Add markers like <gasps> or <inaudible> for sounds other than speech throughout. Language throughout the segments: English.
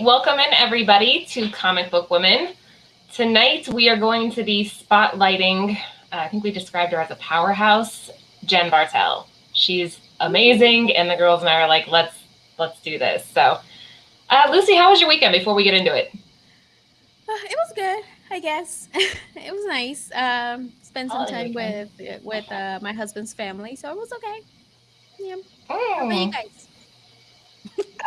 Right, welcome in everybody to Comic Book Women. Tonight we are going to be spotlighting, uh, I think we described her as a powerhouse, Jen Bartel. She's amazing, and the girls and I are like, let's let's do this. So, uh, Lucy, how was your weekend? Before we get into it, uh, it was good, I guess. <laughs> it was nice. Um, spend some time with with uh, my husband's family, so it was okay. Yeah. Oh. How about you guys?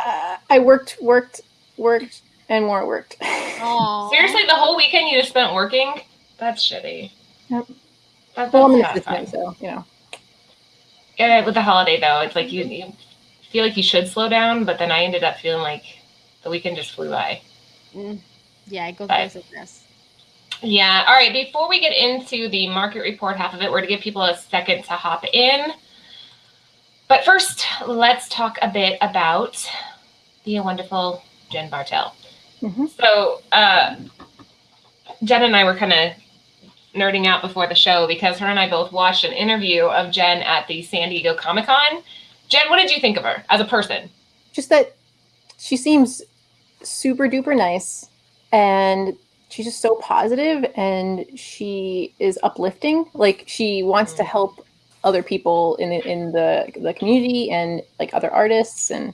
Uh, I worked, worked, worked, and more worked. <laughs> Seriously, the whole weekend you just spent working? That's shitty. Yep. That, well, I'm an assistant, so you know. Yeah, with the holiday though, it's like you, you feel like you should slow down, but then I ended up feeling like the weekend just flew by. Mm. Yeah, it goes by so fast. Yeah. All right. Before we get into the market report half of it, we're going to give people a second to hop in. But first, let's talk a bit about the wonderful Jen Bartel. Mm-hmm. So, uh, Jen and I were kind of nerding out before the show because her and I both watched an interview of Jen at the San Diego Comic Con. Jen, what did you think of her as a person? Just that she seems super duper nice and she's just so positive and she is uplifting. Like she wants to mm. help other people in the, in the the community and like other artists and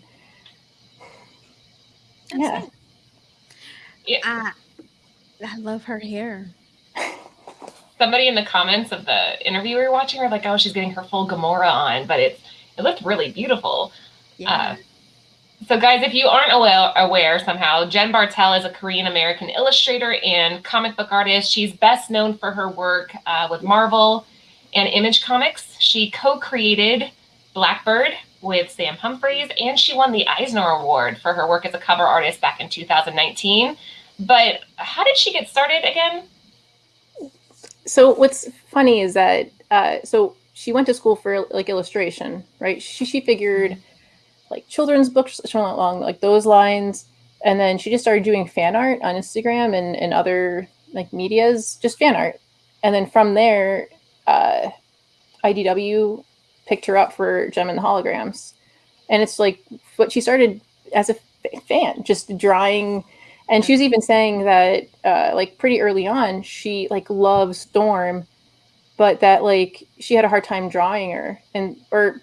yeah. Yeah. Uh, I love her hair. Somebody in the comments of the interview we were watching were like, "Oh, she's getting her full Gamora on," but it it looked really beautiful. Yeah. Uh, so, guys, if you aren't aware, aware somehow, Jen Bartel is a Korean American illustrator and comic book artist. She's best known for her work uh, with Marvel and Image Comics. She co-created Blackbird with Sam Humphries, and she won the Eisner Award for her work as a cover artist back in 2019. But how did she get started again? So what's funny is that uh, so she went to school for like illustration, right? She she figured like children's books along like those lines, and then she just started doing fan art on Instagram and and other like media's, just fan art, and then from there uh, IDW picked her up for Jem and the Holograms. And it's like what she started as a fan, just drawing. And she was even saying that, uh, like, pretty early on, she like loves Storm, but that like she had a hard time drawing her, and or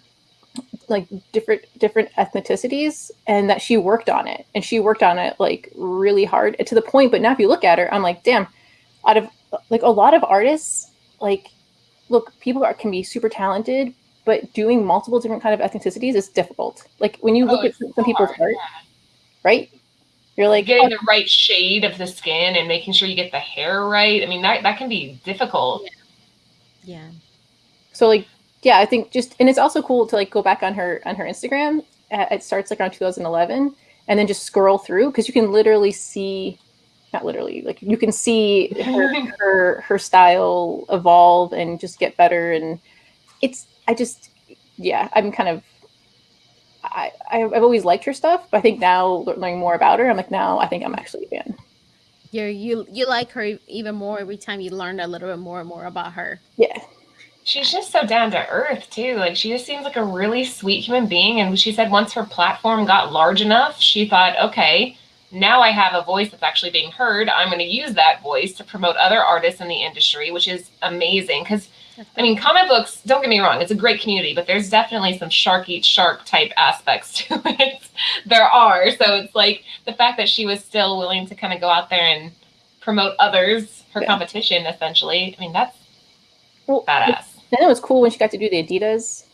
like different different ethnicities, and that she worked on it, and she worked on it like really hard to the point. But now, if you look at her, I'm like, damn, out of like a lot of artists, like look, people are, can be super talented, but doing multiple different kind of ethnicities is difficult. Like when you look oh, at some people's art, yeah. right? You're like getting oh, the right shade of the skin and making sure you get the hair right. I mean, that that can be difficult. Yeah. yeah. So like, yeah, I think just and it's also cool to like go back on her on her Instagram. Uh, it starts like around 2011, and then just scroll through because you can literally see not literally like you can see her, <laughs> her her style evolve and just get better and it's i just yeah i'm kind of I, I've always liked her stuff, but I think now learning more about her, I'm like, now I think I'm actually a fan. you you you like her even more every time you learn a little bit more and more about her. Yeah, she's just so down to earth too. Like she just seems like a really sweet human being. And she said once her platform got large enough, she thought, okay, now I have a voice that's actually being heard. I'm going to use that voice to promote other artists in the industry, which is amazing. Because, I mean, comic books, don't get me wrong, it's a great community, but there's definitely some shark eat shark type aspects <laughs> to it. there are. So it's like the fact that she was still willing to kind of go out there and promote others, her yeah. competition, essentially. I mean, that's well, badass. Then it was cool when she got to do the Adidas.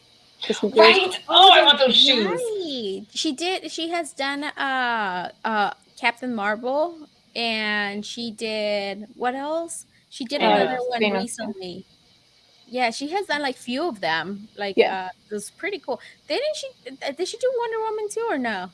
Right. Oh, I want those shoes. Right. She did. She has done uh uh Captain Marvel, and she did what else? She did another one recently. Yeah, she has done like few of them. Like, yeah. uh, it was pretty cool. Didn't she? Uh, did she do Wonder Woman too, or no?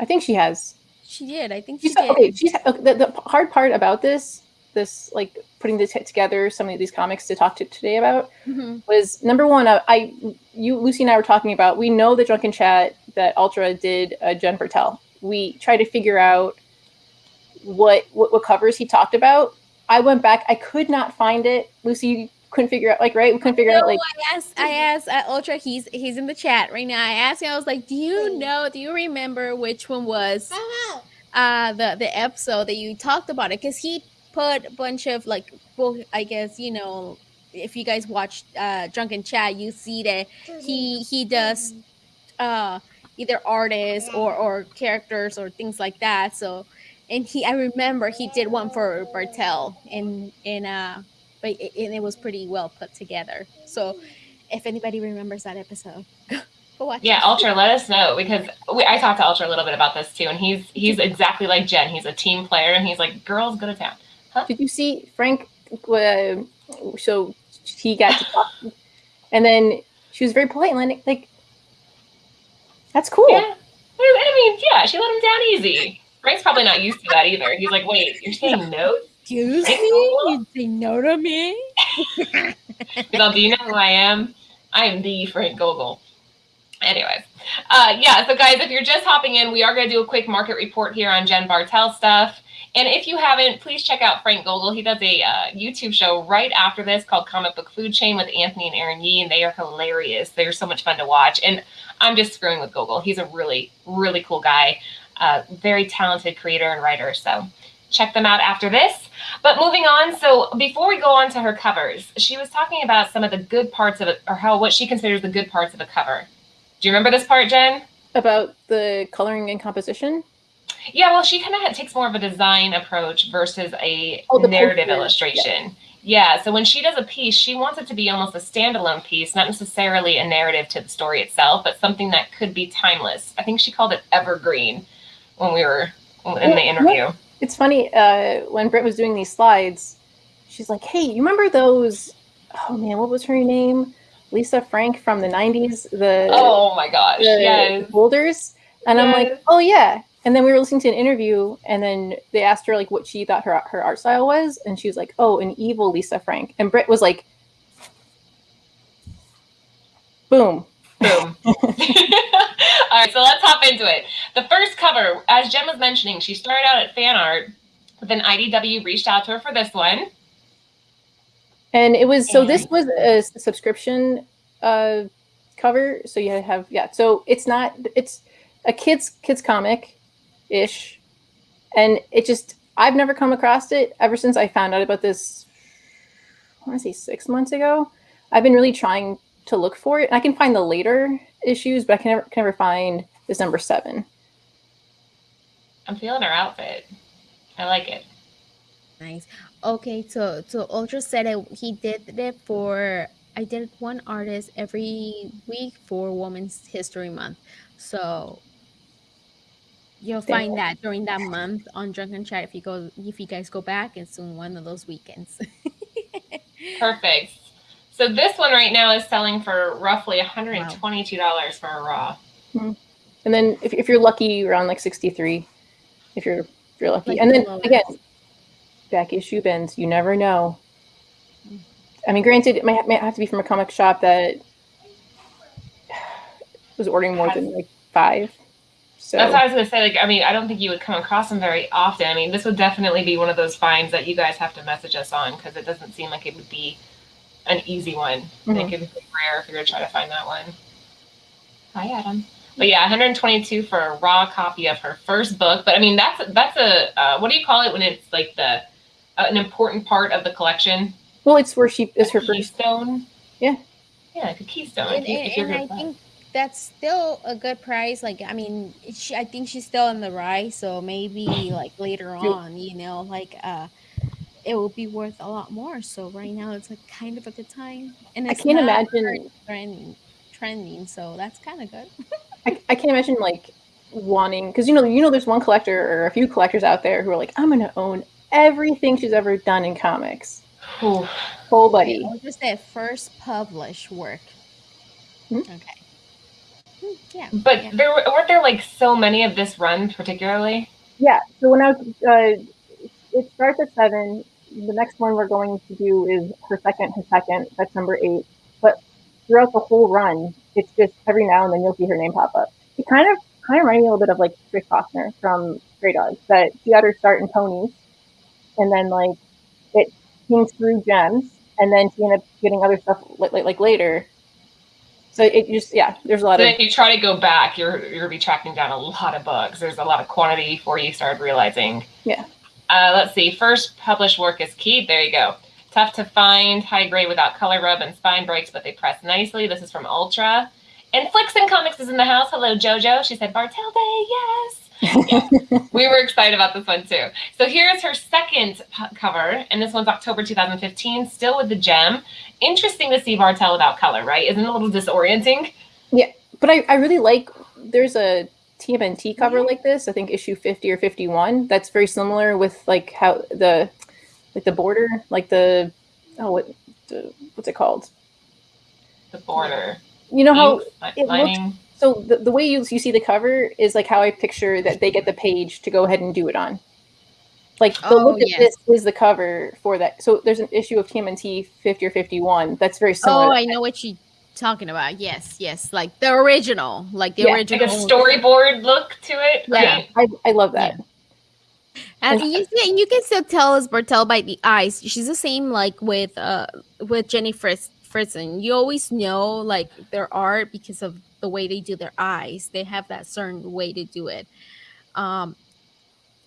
I think she has. she did. I think she She's did. okay. She's the, the hard part about this, this like putting this together, some of these comics to talk to today about Mhm. was number one. uh, I, you, Lucy, and I were talking about. We know the drunken chat that Ultra did uh, Jen Bartel. We try to figure out what, what what covers he talked about. I went back. I could not find it. Lucy, couldn't figure out like right. We couldn't figure out No, like I asked, I asked uh, Ultra. He's he's in the chat right now. I asked him. I was like, "Do you know? Do you remember which one was uh the the episode that you talked about it?" Because he put a bunch of like, well, I guess you know, if you guys watch uh Drunken Chat, you see that he he does uh either artists or or characters or things like that. So, and he, I remember he did one for Bartel in in uh, but it, it was pretty well put together. So, if anybody remembers that episode, <laughs> go watch. Yeah, it. Ultra, let us know because we, I talked to Ultra a little bit about this too, and he's he's exactly like Jen. He's a team player, and he's like, "Girls, go to town." Did you see Frank? Uh, so he got to talk, and then she was very polite and like, like that's cool. Yeah, I mean, yeah, she let him down easy. Frank's probably not used to that either. He's like, "Wait, you're saying no?" Excuse me, You'd say no to me? <laughs> All, "Do you know who I am? I am the Frank Gogol." Anyways, uh, yeah. So guys, if you're just hopping in, we are going to do a quick market report here on Jen Bartel stuff. And if you haven't, please check out Frank Gogol. He does a uh, YouTube show right after this called Comic Book Food Chain with Anthony and Aaron Yee, and they are hilarious. They're so much fun to watch. And I'm just screwing with Gogol. He's a really, really cool guy, uh, very talented creator and writer. So check them out after this. But moving on, so before we go on to her covers, she was talking about some of the good parts of it, or how what she considers the good parts of a cover. Do you remember this part, Jen? About the coloring and composition. Yeah, well, she kind of takes more of a design approach versus a Oh, narrative poster, illustration. Yeah. so when she does a piece, she wants it to be almost a standalone piece, not necessarily a narrative to the story itself, but something that could be timeless. I think she called it evergreen when we were in the Yeah, interview. It's funny uh, when Britt was doing these slides. She's like, "Hey, you remember those? Oh man, what was her name? Lisa Frank from the '90s. The Oh my gosh! the Yes. boulders." And I'm like, "Oh yeah." And then we were listening to an interview, and then they asked her like what she thought her her art style was, and she was like, "Oh, an evil Lisa Frank." And Britt was like, "Boom." Boom. <laughs> <laughs> All right, so let's hop into it. The first cover, as Jen was mentioning, she started out at fan art, but then IDW reached out to her for this one. And it was so this was a subscription uh cover. So you have yeah. So it's not it's a kids kids comic ish. And it just I've never come across it ever since I found out about this I want to say six months ago. I've been really trying to look for it. I can find the later issues, but I can never can never find this number seven. I'm feeling her outfit. I like it. Nice. Okay, so so Ultra said it. He did it for. I did one artist every week for Women's History Month. So you'll Thank find that during that month on Drunken Chat if you go if you guys go back. It's on one of those weekends. <laughs> Perfect. So this one right now is selling for roughly $122 for a raw. Hmm. And then if, if you're lucky, around like 63, if you're if you're lucky. Like and then the lowest. again, back issue bins, you never know. I mean, granted, it might, might have to be from a comic shop that <sighs> was ordering more than like five. So That's what I was gonna say. Like, I mean, I don't think you would come across them very often. I mean, this would definitely be one of those finds that you guys have to message us on because it doesn't seem like it would be an easy one. I think it would be rare if you're gonna try to find that one. Hi, Adam. But yeah, 122 for a raw copy of her first book. But I mean, that's that's a uh, what do you call it when it's like the uh, an important part of the collection? well, it's where she is her A first. keystone. Yeah. Yeah, like a keystone. and, if and, and I that. think that's still a good price. Like, I mean, she, I think she's still in the rise, so maybe like later on, you know, like uh, it will be worth a lot more. So right now, it's like kind of a good time, and I it's can't imagine. trending, trending. So that's kind of good. <laughs> I, I can't imagine like wanting because you know you know there's one collector or a few collectors out there who are like I'm gonna own everything she's ever done in comics. Whew. Whole buddy. I'll just say first published work. Hmm. Okay. Hmm, Yeah. But yeah. there were- weren't there like so many of this run particularly. Yeah. So when I was, uh, it starts at seven. The next one we're going to do is her second, her second. That's number eight. But throughout the whole run, it's just every now and then you'll see her name pop up. It kind of kind of reminds me a little bit of like Trish Forstner from Stray Dogs. That she had her start in ponies, and then like it came through gems, and then she ended up getting other stuff like, like, like later. So it just yeah, there's a lot so of. If you try to go back, you're you're gonna be tracking down a lot of bugs. There's a lot of quantity before you start realizing. Yeah. Uh, let's see. First published work is key. There you go. Tough to find, high grade without color rub and spine breaks, but they press nicely. This is from Ultra. And Flicks and Comics is in the house. Hello, JoJo. She said, Bartel Bay, yes. Yeah. <laughs> we were excited about this one too. So here's her second cover, and this one's October 2015, still with the gem. Interesting to see Bartel without color, right? Isn't it a little disorienting? Yeah, but I, I really like, there's a TMNT cover like this, I think issue 50 or 51, that's very similar with like how the, like the border, like the, oh, what, the, what's it called? The border. You know how it lining. looks so the, the way you, you see the cover is like how I picture that they get the page to go ahead and do it on. Like the Oh, look at yes. this is the cover for that. So there's an issue of TMNT 50 or 51 that's very similar. Oh, I know what you're talking about. Yes, yes, like the original, like the Yeah, like Like original. a storyboard look to it, Yeah. right? I, I love that. And you see, and you can still tell as Bartel by the eyes. She's the same like with uh with Jenny Fritz Frison. You always know like their art because of the way they do their eyes. They have that certain way to do it. Um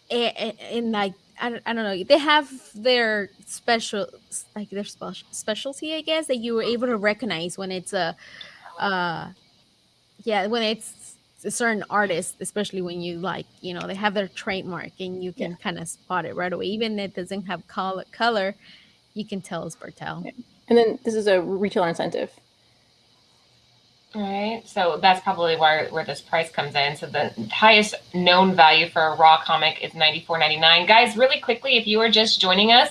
and, and like I don't, I don't know they have their special like their special specialty i guess that you were able to recognize when it's a uh yeah when it's a certain artist especially when you like you know they have their trademark and you can kind of spot it right away even if it doesn't have color color you can tell it's Bartel. And then this is a retailer incentive. Right. So that's probably where where this price comes in. So the highest known value for a raw comic is ninety four ninety nine. Guys, really quickly, if you are just joining us,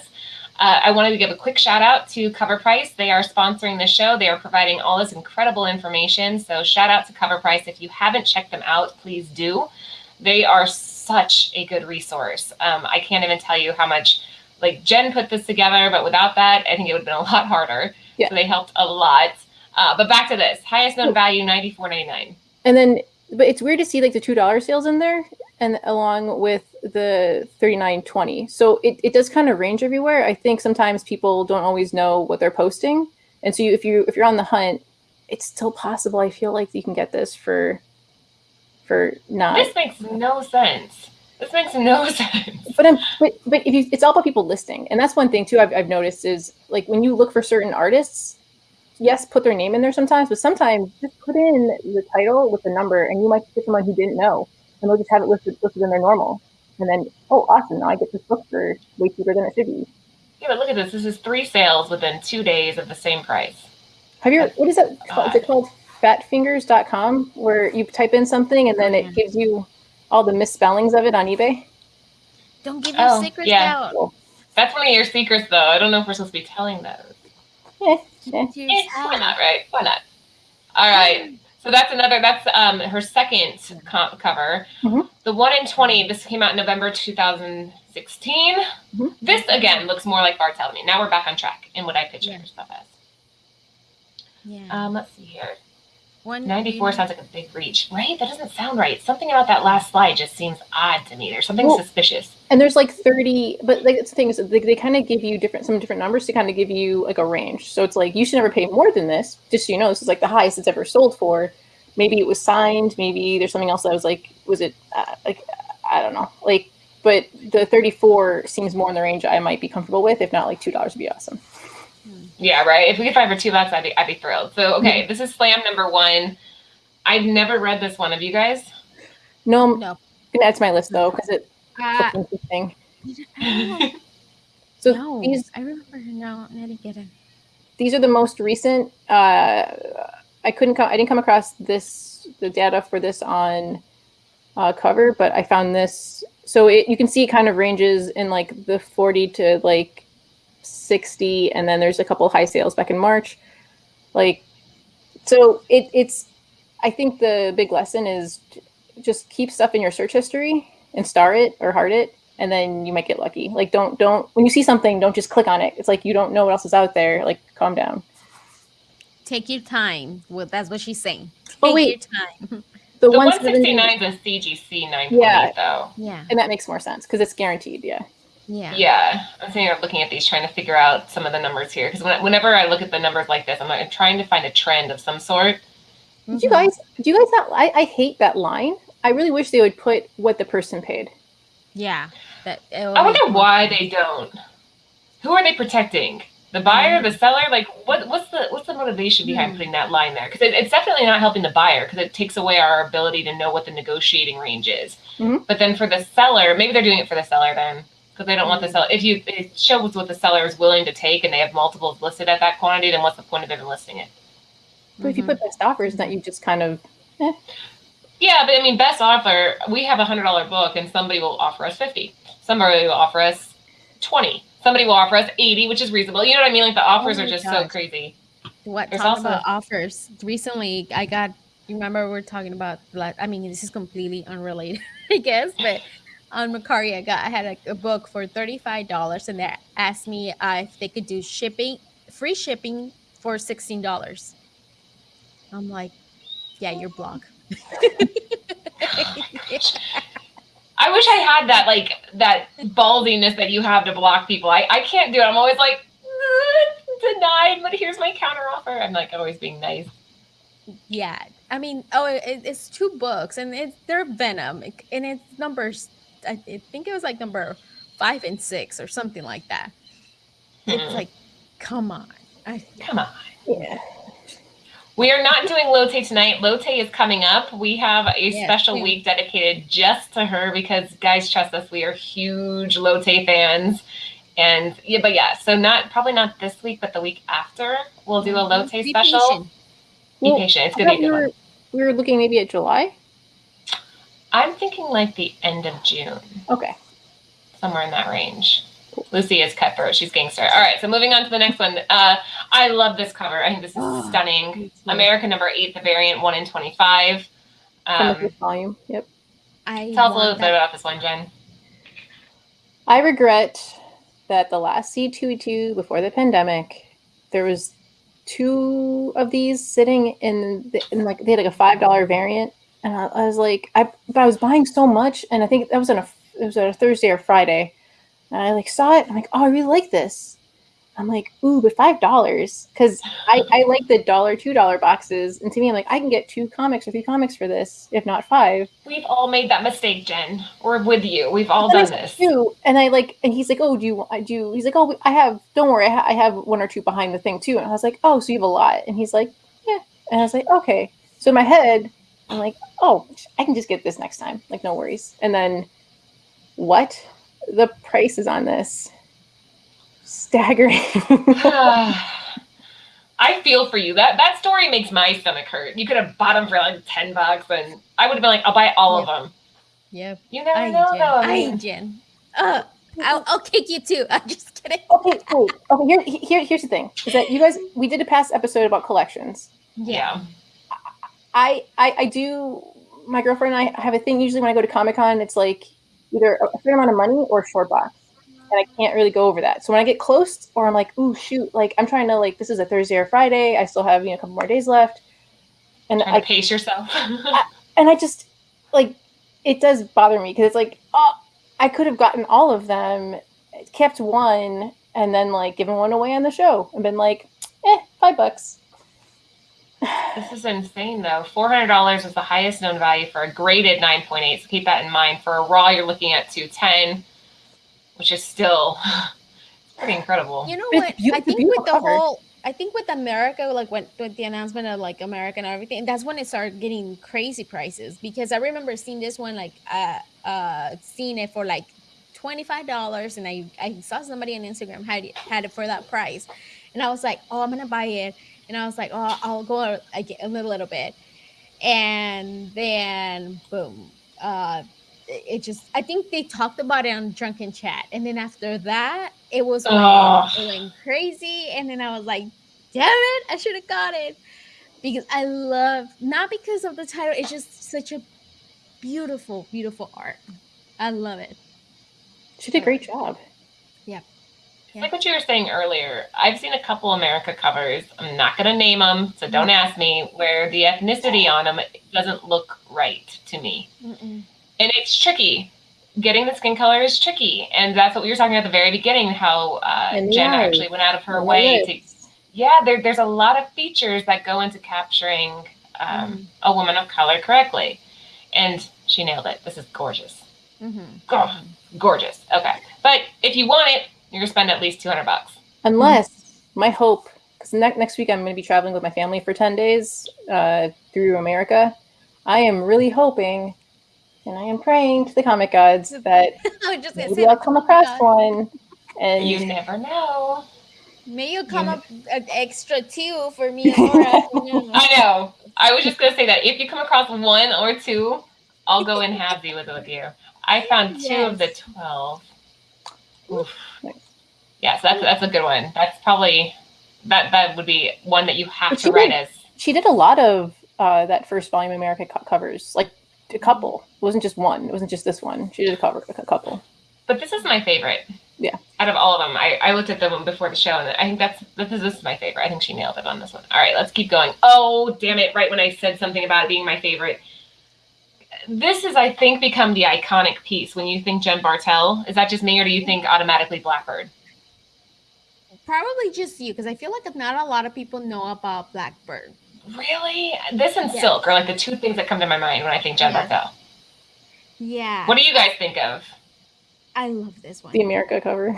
uh, I wanted to give a quick shout out to Cover Price. They are sponsoring the show. They are providing all this incredible information. So shout out to Cover Price. If you haven't checked them out, please do. They are such a good resource. Um, I can't even tell you how much. Like Jen put this together, but without that, I think it would have been a lot harder. Yeah. So they helped a lot. Uh, but back to this highest known value ninety four ninety nine. And then, but it's weird to see like the two dollar sales in there, and along with the thirty nine twenty. So it, it does kind of range everywhere. I think sometimes people don't always know what they're posting, and so you, if you if you're on the hunt, it's still possible. I feel like you can get this for for not. This makes no sense. This makes no <laughs> sense. But I'm, but but if you, it's all about people listing, and that's one thing too. I've, I've noticed is like when you look for certain artists, yes, put their name in there sometimes, but sometimes just put in the title with the number, and you might get someone who didn't know, and they'll just have it listed listed in their normal, and then oh, awesome! Now I get this book for way cheaper than it should be. Yeah, but look at this. This is three sales within two days of the same price. Have you? What is that? Called? Is it called fatfingers.com, where you type in something and then it mm-hmm. gives you all the misspellings of it on eBay? Don't give your Oh, secrets yeah. out. That's one of your secrets, though. I don't know if we're supposed to be telling those. Yeah, Yeah. Eh, why not, right? Why not? All right. So that's another. That's um her second co- cover. Mhm. The one in twenty. This came out in November 2016. Mhm. This again looks more like me. Now we're back on track in what I picture Yeah. her stuff as. Yeah. Um, let's see here. One 94 sounds like a big reach, right? That doesn't sound right. Something about that last slide just seems odd to me. There's something Well- suspicious. And there's like 30, but like it's the thing is they, they kind of give you different some different numbers to kind of give you like a range. So it's like you should never pay more than this. Just so you know, this is like the highest it's ever sold for. Maybe it was signed. Maybe there's something else that was like, was it uh, like I don't know, like. But the 34 seems more in the range I might be comfortable with. If not, like two dollars would be awesome. Yeah, right. If we could find for two bucks, I'd be I'd be thrilled. So okay, this is Slam number one. I've never read this one. Have you guys? No, No. gonna add to my list though because it Ah, looks interesting. So don't these I remember. No, I didn't get it. these are the most recent. Uh, I couldn't come. I didn't come across this the data for this on uh, cover, but I found this. So it, you can see it kind of ranges in like the forty to like sixty, and then there's a couple of high sales back in March. Like, so it, it's. I think the big lesson is just keep stuff in your search history and star it or heart it, and then you might get lucky. Like don't don't when you see something, don't just click on it. It's like you don't know what else is out there. Like calm down. Take your time. Well, that's what she's saying. Oh, Take oh wait, your time. <laughs> The, the 169 is a CGC 9.8 yeah. though. Yeah. And that makes more sense because it's guaranteed. Yeah. Yeah. Yeah. I'm sitting here looking at these, trying to figure out some of the numbers here. Because whenever I look at the numbers like this, I'm like, trying to find a trend of some sort. Mm-hmm. Do you guys, do you guys not, I, I hate that line. I really wish they would put what the person paid. Yeah. That, I wonder why they don't. Who are they protecting? The buyer, mm-hmm. the seller, like what? What's the what's the motivation behind mm-hmm. putting that line there? Because it, it's definitely not helping the buyer because it takes away our ability to know what the negotiating range is. Mm-hmm. But then for the seller, maybe they're doing it for the seller then because they don't want the seller. If you it shows what the seller is willing to take and they have multiples listed at that quantity, then what's the point of even listing it? But if you put best offers, that you just kind of. Eh. Yeah, but I mean, best offer. We have a hundred dollar book, and somebody will offer us fifty. Somebody will offer us twenty somebody will offer us 80, which is reasonable. You know what I mean? Like the offers oh are just gosh. so crazy. What There's talking also- about offers? Recently, I got. You remember, we are talking about. I mean, this is completely unrelated, <laughs> I guess, but on Mercari, I got I had a, a book for thirty five dollars, and they asked me uh, if they could do shipping, free shipping for sixteen dollars. I'm like, yeah, your blog. <laughs> oh I wish I had that like that ballsiness that you have to block people. I, I can't do it. I'm always like denied, but here's my counter offer. I'm like always being nice. Yeah, I mean, oh, it, it's two books, and it's they're Venom, and it's numbers. I think it was like number five and six or something like that. Hmm. It's like, come on, I, come on, yeah. We are not doing Lotte tonight. Lotte is coming up. We have a yeah, special yeah. week dedicated just to her because, guys, trust us, we are huge Lotte fans. And yeah, but yeah, so not probably not this week, but the week after, we'll do a mm-hmm. Lotte be special. Patient. Be well, patient. It's gonna be a good we one. We were looking maybe at July. I'm thinking like the end of June. Okay. Somewhere in that range. Lucy is cutthroat. She's gangster. All right, so moving on to the next one. Uh, I love this cover. I think this is oh, stunning. America number eight, the variant one in twenty-five. Um, volume. Yep. I tell us a little that. bit about this one, Jen. I regret that the last C2E2 before the pandemic, there was two of these sitting in, the, in like they had like a five dollar variant, and I, I was like, I but I was buying so much, and I think that was on a it was on a Thursday or Friday and I like saw it. I'm like, oh, I really like this. I'm like, ooh, but five dollars because I, I like the dollar, two dollar boxes, and to me, I'm like, I can get two comics or three comics for this, if not five. We've all made that mistake, Jen. We're with you. We've all done this. Too. And I like, and he's like, oh, do you, I do? He's like, oh, I have. Don't worry, I, ha- I have one or two behind the thing too. And I was like, oh, so you have a lot? And he's like, yeah. And I was like, okay. So in my head, I'm like, oh, I can just get this next time. Like, no worries. And then, what? the prices on this staggering. <sighs> I feel for you. That that story makes my stomach hurt. You could have bought them for like ten bucks, and I would have been like, I'll buy all of them. Yeah. You never I know, Jen. though. I, mean, I Jen. Uh, I'll, I'll kick you too. <laughs> I'm just kidding. Okay, wait. Okay, here, here, here's the thing: is that you guys? We did a past episode about collections. Yeah. I, I, I do. My girlfriend and I have a thing. Usually, when I go to Comic Con, it's like either a fair amount of money or a short box. And I can't really go over that. So when I get close or I'm like, ooh, shoot, like I'm trying to like this is a Thursday or Friday. I still have, you know, a couple more days left. And I pace yourself. <laughs> I, and I just like it does bother me because it's like, oh, I could have gotten all of them, kept one, and then like given one away on the show and been like, eh, five bucks. This is insane, though. Four hundred dollars is the highest known value for a graded nine point eight. So keep that in mind. For a raw, you're looking at two ten, which is still <laughs> pretty incredible. You know what? I think with the whole, I think with America, like when with the announcement of like America and everything, that's when it started getting crazy prices. Because I remember seeing this one, like uh, uh, seeing it for like twenty five dollars, and I I saw somebody on Instagram had had it for that price, and I was like, oh, I'm gonna buy it and I was like, oh, I'll go a, a little bit, and then boom, uh, it just I think they talked about it on drunken chat, and then after that, it was like, going crazy, and then I was like, damn it, I should have got it because I love not because of the title, it's just such a beautiful, beautiful art. I love it. She did a great job. Yeah. Yeah. Like what you were saying earlier, I've seen a couple America covers. I'm not going to name them, so don't mm-hmm. ask me, where the ethnicity on them doesn't look right to me. Mm-mm. And it's tricky. Getting the skin color is tricky. And that's what we were talking about at the very beginning how uh, Jen actually went out of her way to. Yeah, there, there's a lot of features that go into capturing um, mm. a woman of color correctly. And she nailed it. This is gorgeous. Mm-hmm. Oh, gorgeous. Okay. But if you want it, you're going to spend at least 200 bucks. Unless mm-hmm. my hope, because ne- next week I'm going to be traveling with my family for 10 days uh, through America. I am really hoping and I am praying to the comic gods <laughs> that maybe I'll come across one. And you never know. May you come you up an extra two for me and <laughs> Laura. I know. I was just gonna say that if you come across one or two, I'll go in halvesy with with you. I found two yes. of the twelve. Oof. Yes, that's that's a good one. That's probably that that would be one that you have to write as. She did a lot of uh, that first volume America co- covers, like a couple. It wasn't just one. It wasn't just this one. She did a cover a couple. But this is my favorite. Yeah. Out of all of them, I, I looked at them before the show, and I think that's this is, this is my favorite. I think she nailed it on this one. All right, let's keep going. Oh, damn it! Right when I said something about it being my favorite, this is, I think, become the iconic piece. When you think Jen Bartel, is that just me, or do you think automatically Blackbird? Probably just you, because I feel like not a lot of people know about Blackbird. Really? This and yeah. Silk are like the two things that come to my mind when I think Jen yeah. Bartel. Yeah. What do you guys think of? I love this one. The America cover.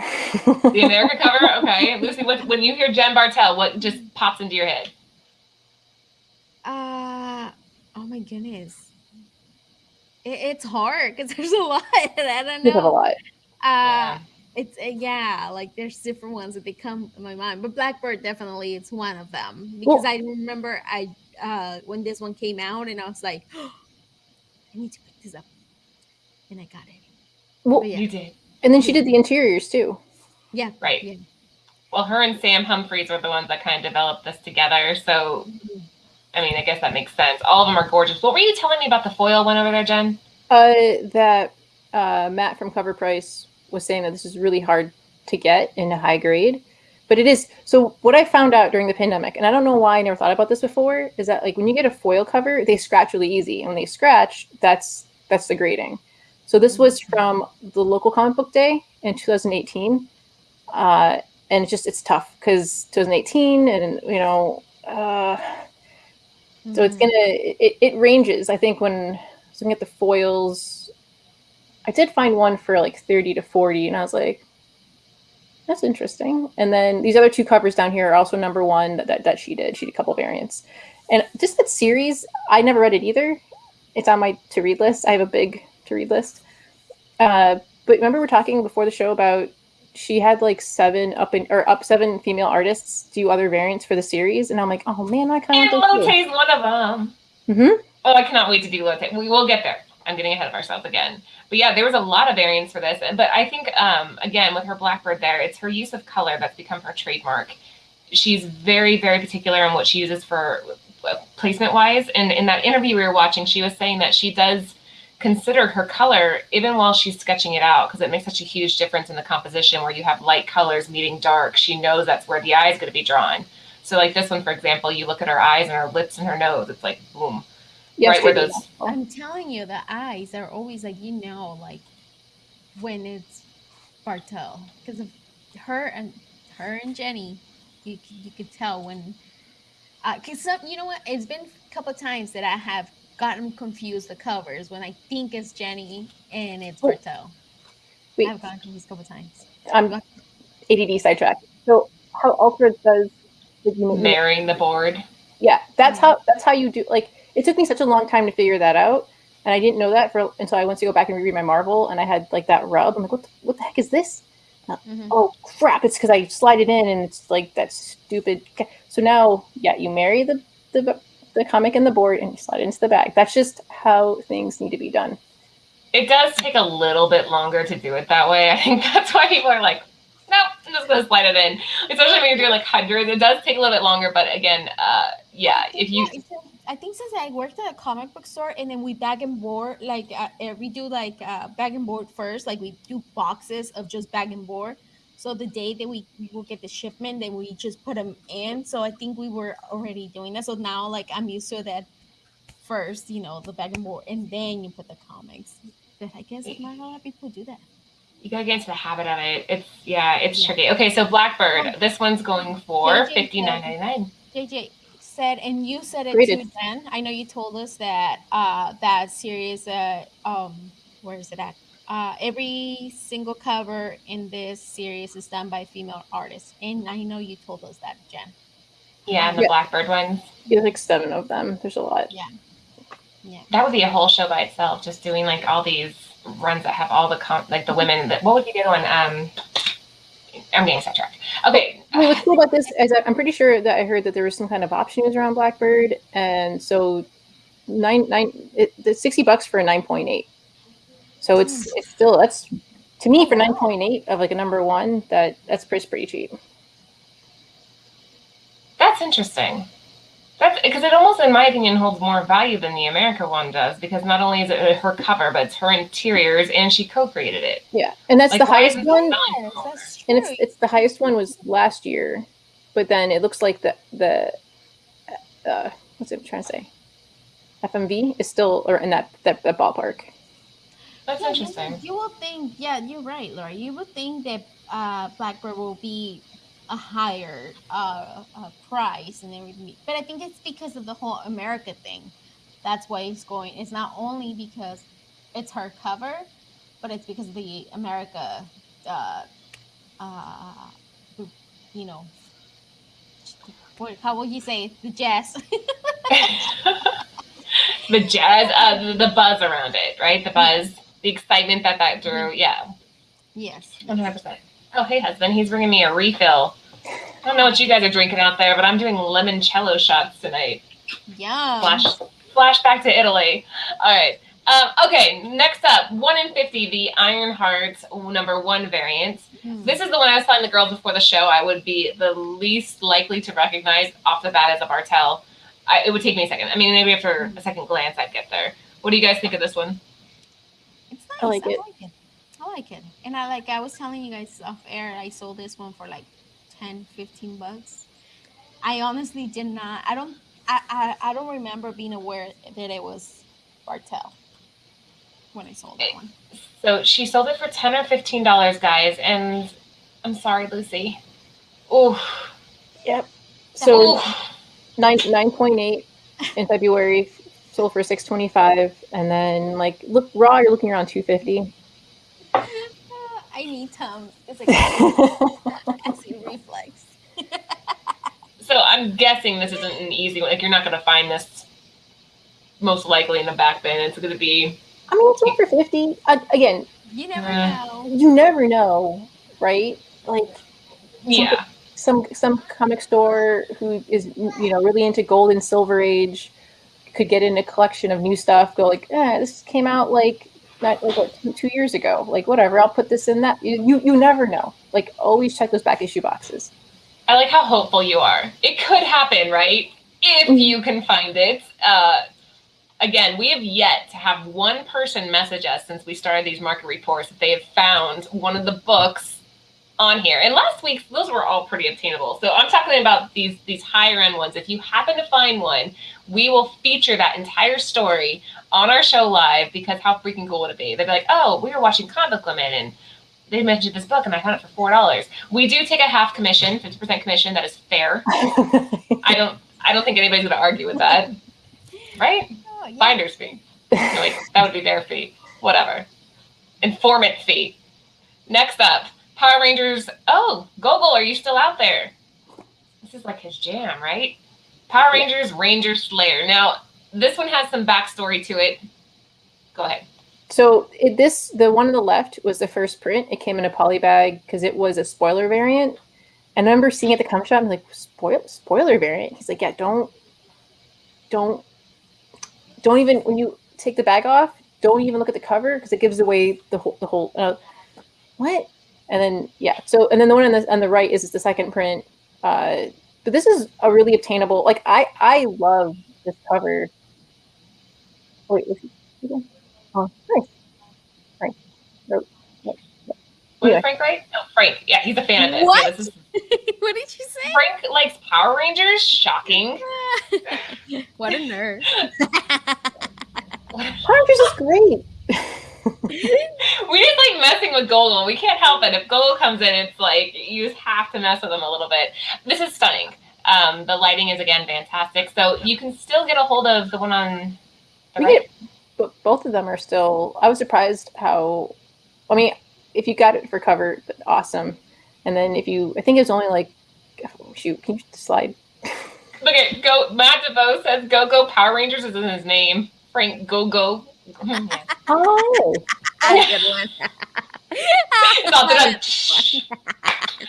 the America cover? <laughs> Okay. Lucy, what, when you hear Jen Bartel, what just pops into your head? Uh, oh my goodness. It, it's hard because there's a <laughs> lot. I don't know. You have a lot. Uh, yeah. It's uh, yeah, like there's different ones that they come to my mind, but Blackbird definitely it's one of them because well, I remember I uh when this one came out and I was like, oh, <gasps> I need to pick this up, and I got it. Well, yeah. you did. And then she did the interiors too. Yeah. Right. Yeah. Well, her and Sam Humphries were the ones that kind of developed this together. So, mm-hmm. I mean, I guess that makes sense. All of them are gorgeous. What were you telling me about the foil one over there, Jen? Uh, that uh, Matt from Cover Price was saying that this is really hard to get in a high grade. But it is. So what I found out during the pandemic, and I don't know why I never thought about this before, is that like when you get a foil cover, they scratch really easy. And when they scratch, that's that's the grading. So this was from the local comic book day in 2018. Uh, and it's just, it's tough because 2018 and, you know, uh, mm-hmm. So it's mm-hmm. gonna, it, it ranges. I think when looking at the foils, I did find one for like 30 to 40 and I was like, that's interesting. And then these other two covers down here are also number one that, that, that she did. She did a couple variants. And just that series, I never read it either. It's on my to read list. I have a big to read list. Uh, but remember we are talking before the show about she had like seven up in or up seven female artists do other variants for the series, and I'm like, oh man, I kind of. And Lotte's one of them. Mm-hmm. Oh, I cannot wait to do Lotte. We will get there. I'm getting ahead of ourselves again. But yeah, there was a lot of variants for this. But I think um, again with her Blackbird there, it's her use of color that's become her trademark. She's very, very particular in what she uses for uh, placement wise. And in that interview we were watching, she was saying that she does consider her color even while she's sketching it out because it makes such a huge difference in the composition where you have light colors meeting dark. She knows that's where the eye is going to be drawn. So like this one, for example, you look at her eyes and her lips and her nose. It's like boom, yes, right where those. I'm telling you, the eyes are always like you know, like when it's Bartel because of her and her and Jenny, you you could tell when. Because uh, some, you know what, it's been a couple times that I have gotten confused the covers when I think it's Jenny and it's Bartel. Wait. I've gotten confused a couple times. I'm ADD sidetracked. So how Alfred does marrying the board. Yeah, that's how that's how you do. Like it took me such a long time to figure that out, and I didn't know that for until I went to go back and reread my Marvel, and I had like that rub. I'm like, what the, what the heck is this? Uh, mm-hmm. Oh crap! It's because I slide it in, and it's like that stupid. So now, yeah, you marry the the the comic and the board and you slide it into the bag. That's just how things need to be done. It does take a little bit longer to do it that way. <laughs> I think that's why people are like, nope, I'm just gonna slide it in. Especially when you're doing like hundreds, it does take a little bit longer. But again, uh, yeah, if you I think since I worked at a comic book store and then we bag and board like uh, eh, we do like uh, bag and board first, like we do boxes of just bag and board. So the day that we, we will get the shipment, then we just put them in. So I think we were already doing that. So now like I'm used to that first, you know, the bag and board, and then you put the comics. But I guess not a lot of people do that. You gotta get into the habit of it. It's yeah, it's yeah. tricky. Okay, so Blackbird, this one's going for fifty nine ninety nine. JJ said, and you said it Rated. too, Jen. I know you told us that uh that series uh um where is it at? Uh, every single cover in this series is done by female artists, and I know you told us that, Jen. Yeah, and the yeah. Blackbird ones. There's like seven of them. There's a lot. Yeah. Yeah. That would be a whole show by itself, just doing like all these runs that have all the com- like the women that what would you do on um I'm getting sidetracked. Okay. Well, what's cool about this is I'm pretty sure that I heard that there was some kind of options around Blackbird, and so nine nine it, the sixty bucks for a nine point eight. So it's it's still that's to me for nine point eight of like a number one that that's pretty pretty cheap. That's interesting. That's because it almost, in my opinion, holds more value than the America one does because not only is it her cover, but it's her interiors and she co-created it. Yeah, and that's like, the highest one. Yes, and it's it's the highest one was last year, but then it looks like the the uh, what's it I'm trying to say? FMV is still or in that that, that ballpark. That's yeah, interesting. You, will think, yeah, you're right, Laura. You would think that uh, Blackbird will be a higher uh, uh, price and everything. But I think it's because of the whole America thing. That's why it's going. It's not only because it's her cover, but it's because of the America, uh, uh, you know, what, how will you say it? the jazz? <laughs> the jazz, uh, the, the buzz around it, right? The buzz, the excitement that that drew. Yeah. Yes. One hundred percent. Oh, hey, husband. He's bringing me a refill. I don't know what you guys are drinking out there, but I'm doing limoncello shots tonight. Yeah. Flash, flash back to Italy. All right. Um, okay, next up, 1 in 50, the Iron Hearts number one variant. Mm. This is the one I was telling the girls before the show I would be the least likely to recognize off the bat as a Bartel. I, it would take me a second. I mean, maybe after a second glance, I'd get there. What do you guys think of this one? It's nice. I like, I it. like it. I like it. And I like I was telling you guys off air, I sold this one for like 10, 15 bucks. I honestly did not I don't I, I, I don't remember being aware that it was Bartel when I sold that one. So she sold it for ten or fifteen dollars, guys, and I'm sorry, Lucy. Oh, yep. So Ooh. nine nine point eight in February, sold for six twenty five, and then like look raw, you're looking around two fifty. <laughs> I need some. It's like <laughs> acid reflex. <laughs> so I'm guessing this isn't an easy one. Like you're not going to find this most likely in the back bin. It's going to be. I mean, it's one for fifty. Uh, again, you never uh, know. You never know, right? Like, yeah. Some some comic store who is you know really into gold and silver age could get in a collection of new stuff. Go like, eh, this came out like not like what, two, two years ago. Like whatever, I'll put this in that. You, you you never know. Like always check those back issue boxes. I like how hopeful you are. It could happen, right? If mm-hmm. you can find it. Uh, again, we have yet to have one person message us since we started these market reports that they have found one of the books on here. And last week's those were all pretty obtainable. So I'm talking about these these higher end ones. If you happen to find one, we will feature that entire story on our show live because how freaking cool would it be? They'd be like, oh, we were watching Comic Limit and they mentioned this book and I found it for four dollars. We do take a half commission, fifty percent commission. That is fair. <laughs> I don't I don't think anybody's going to argue with that, right? Oh, yeah. Finder's fee. like, that would be their fee. Whatever. Informant fee. Next up, Power Rangers. Oh, Gogol, are you still out there? This is like his jam, right? Power Rangers Ranger Slayer. Now, this one has some backstory to it. Go ahead. So it, this, the one on the left was the first print. It came in a poly bag because it was a spoiler variant. And I remember seeing it at the comic shop. I'm like, spoil, spoiler variant. He's like, yeah, don't, don't, don't even when you take the bag off, don't even look at the cover because it gives away the whole, the whole. Uh, what? And then yeah, so and then the one on the on the right is the second print. Uh, but this is a really obtainable. Like I I love this cover. Wait, is he, oh, nice. Frank. No, no, no. Anyway. Frank right? No, Frank. Yeah, he's a fan of this. What? Yeah, this is, <laughs> what did you say? Frank likes Power Rangers. Shocking. <laughs> what a nerd. <laughs> Power Rangers is great. We just like messing with Gogol. We can't help it. If Gogol comes in, it's like you just have to mess with them a little bit. This is stunning. Um, the lighting is again fantastic. So you can still get a hold of the one on the right. but both of them are still. I was surprised how. I mean, if you got it for cover, awesome. And then if you, I think it's only like, oh, shoot, can you slide? <laughs> Look at go. Matt DeVoe says "Go Go Power Rangers" is in his name. Frank Go Go. <laughs> oh, that's a good one. It's all good.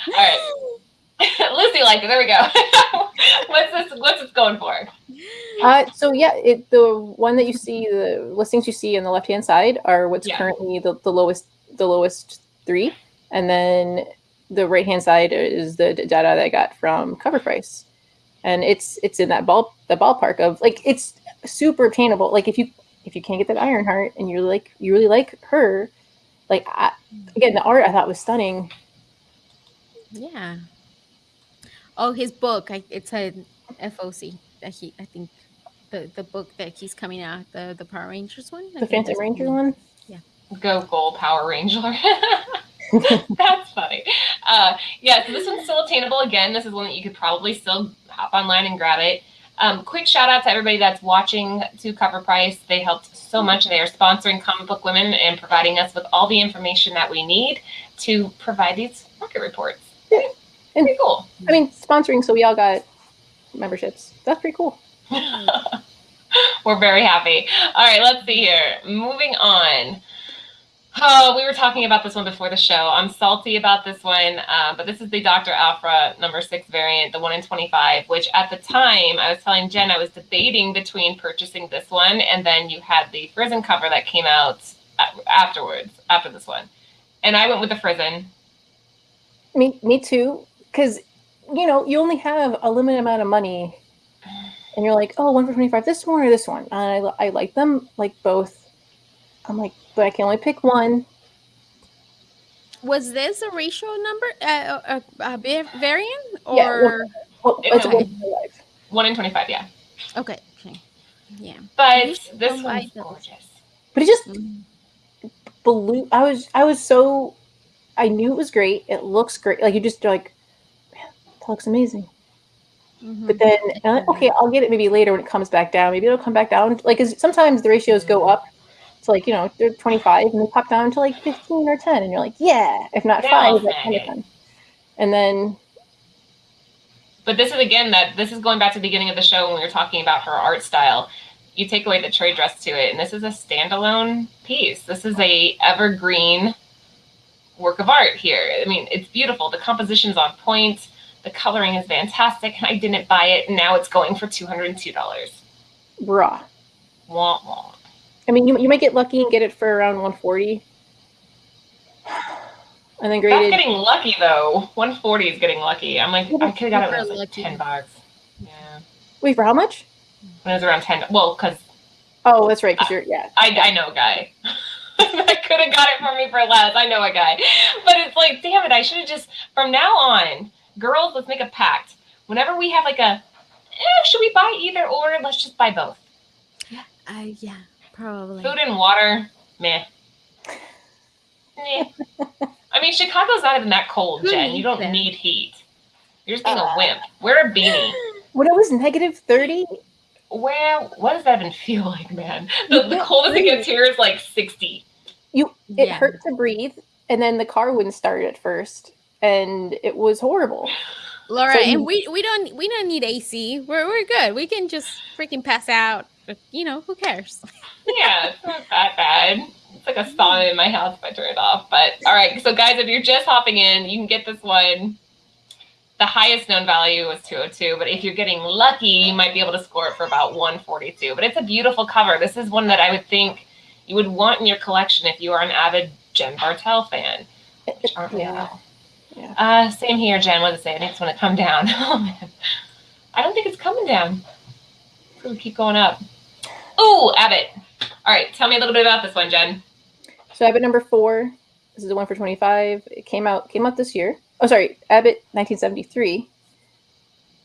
all right. <laughs> Lucy liked it. There we go. <laughs> what's this? What's this going for? Uh, so yeah, it, the one that you see, the listings you see on the left hand side are what's yeah. currently the, the lowest, the lowest three, and then the right hand side is the data that I got from CovrPrice, and it's it's in that ball the ballpark of like it's super obtainable. Like if you if you can't get that Ironheart and you're like you really like her, like I, again the art I thought was stunning. Yeah. Oh, his book. I, it's a FOC that he. I think the the book that he's coming out the the Power Rangers one. I the Phantom Ranger one. Yeah. Gogol Power Ranger. <laughs> <laughs> That's funny. Uh, yeah, so this one's still attainable. Again, this is one that you could probably still hop online and grab it. Um, quick shout out to everybody that's watching to CovrPrice. They helped so much. They are sponsoring Comic Book Women and providing us with all the information that we need to provide these market reports. Yeah. And, pretty cool. I mean, sponsoring, so we all got memberships. That's pretty cool. <laughs> We're very happy. All right, let's see here. Moving on. Oh, we were talking about this one before the show. I'm salty about this one, uh, but this is the Dr. Aphra number six variant, the one in 25, which at the time I was telling Jen I was debating between purchasing this one and then you had the Frison cover that came out afterwards, after this one. And I went with the Frison. Me, me too because you know you only have a limited amount of money and you're like oh one for 25 this one or this one and I, I like them like both i'm like but i can only pick one was this a ratio number uh, a, a, a variant or yeah, well, well, it's okay. one, one in 25 yeah okay okay yeah but this one's gorgeous but it just mm-hmm. blew i was i was so i knew it was great it looks great like you just like that looks amazing. Mm-hmm. But then, like, okay, I'll get it maybe later when it comes back down. Maybe it'll come back down. Like, sometimes the ratios go up to like, you know, they're 25 and they pop down to like 15 or 10. And you're like, yeah, if not five, like 10 of them. And then. But this is again that this is going back to the beginning of the show when we were talking about her art style. You take away the trade dress to it, and this is a standalone piece. This is a evergreen work of art here. I mean, it's beautiful. The composition's on point the coloring is fantastic, and I didn't buy it, and now it's going for $202. Bruh. Wah, wah. I mean, you, you might get lucky and get it for around 140 and then graded. That's getting lucky though. 140 is getting lucky. I'm like, I could have got it for like 10 bucks. Yeah. Wait, for how much? When it was around 10. Well, because. Oh, that's right. Because you're, yeah. I, I know a guy. <laughs> I could have got it for me for less. I know a guy. But it's like, damn it, I should have just, from now on, girls, let's make a pact. Whenever we have like a, eh, should we buy either or? Let's just buy both. Yeah, uh, yeah, probably. Food and water, meh. I mean, Chicago's not even that cold, Who Jen. You don't them? need heat. You're just being uh, a wimp. Wear a beanie. When it was negative 30? Well, what does that even feel <laughs> like, man? The, the coldest breathe. it gets here is like 60. You, it yeah. hurt to breathe, and then the car wouldn't start at first and it was horrible. Laura, so and we we don't we don't need AC. We're we're good. We can just freaking pass out. You know, who cares? <laughs> yeah, it's not that bad. It's like a sauna in my house if I turn it off. But all right, so guys, if you're just hopping in, you can get this one. The highest known value was 202, but if you're getting lucky, you might be able to score it for about 142. But it's a beautiful cover. This is one that I would think you would want in your collection if you are an avid Jen Bartel fan. Which aren't we all? Yeah. Uh, same here, Jen. What does it say? I think it's going to come down. <laughs> oh man, I don't think it's coming down. Ooh, keep going up. Ooh, Abbott. All right, tell me a little bit about this one, Jen. So Abbott number four. This is the one for 25. It came out came out this year. Oh, sorry, Abbott 1973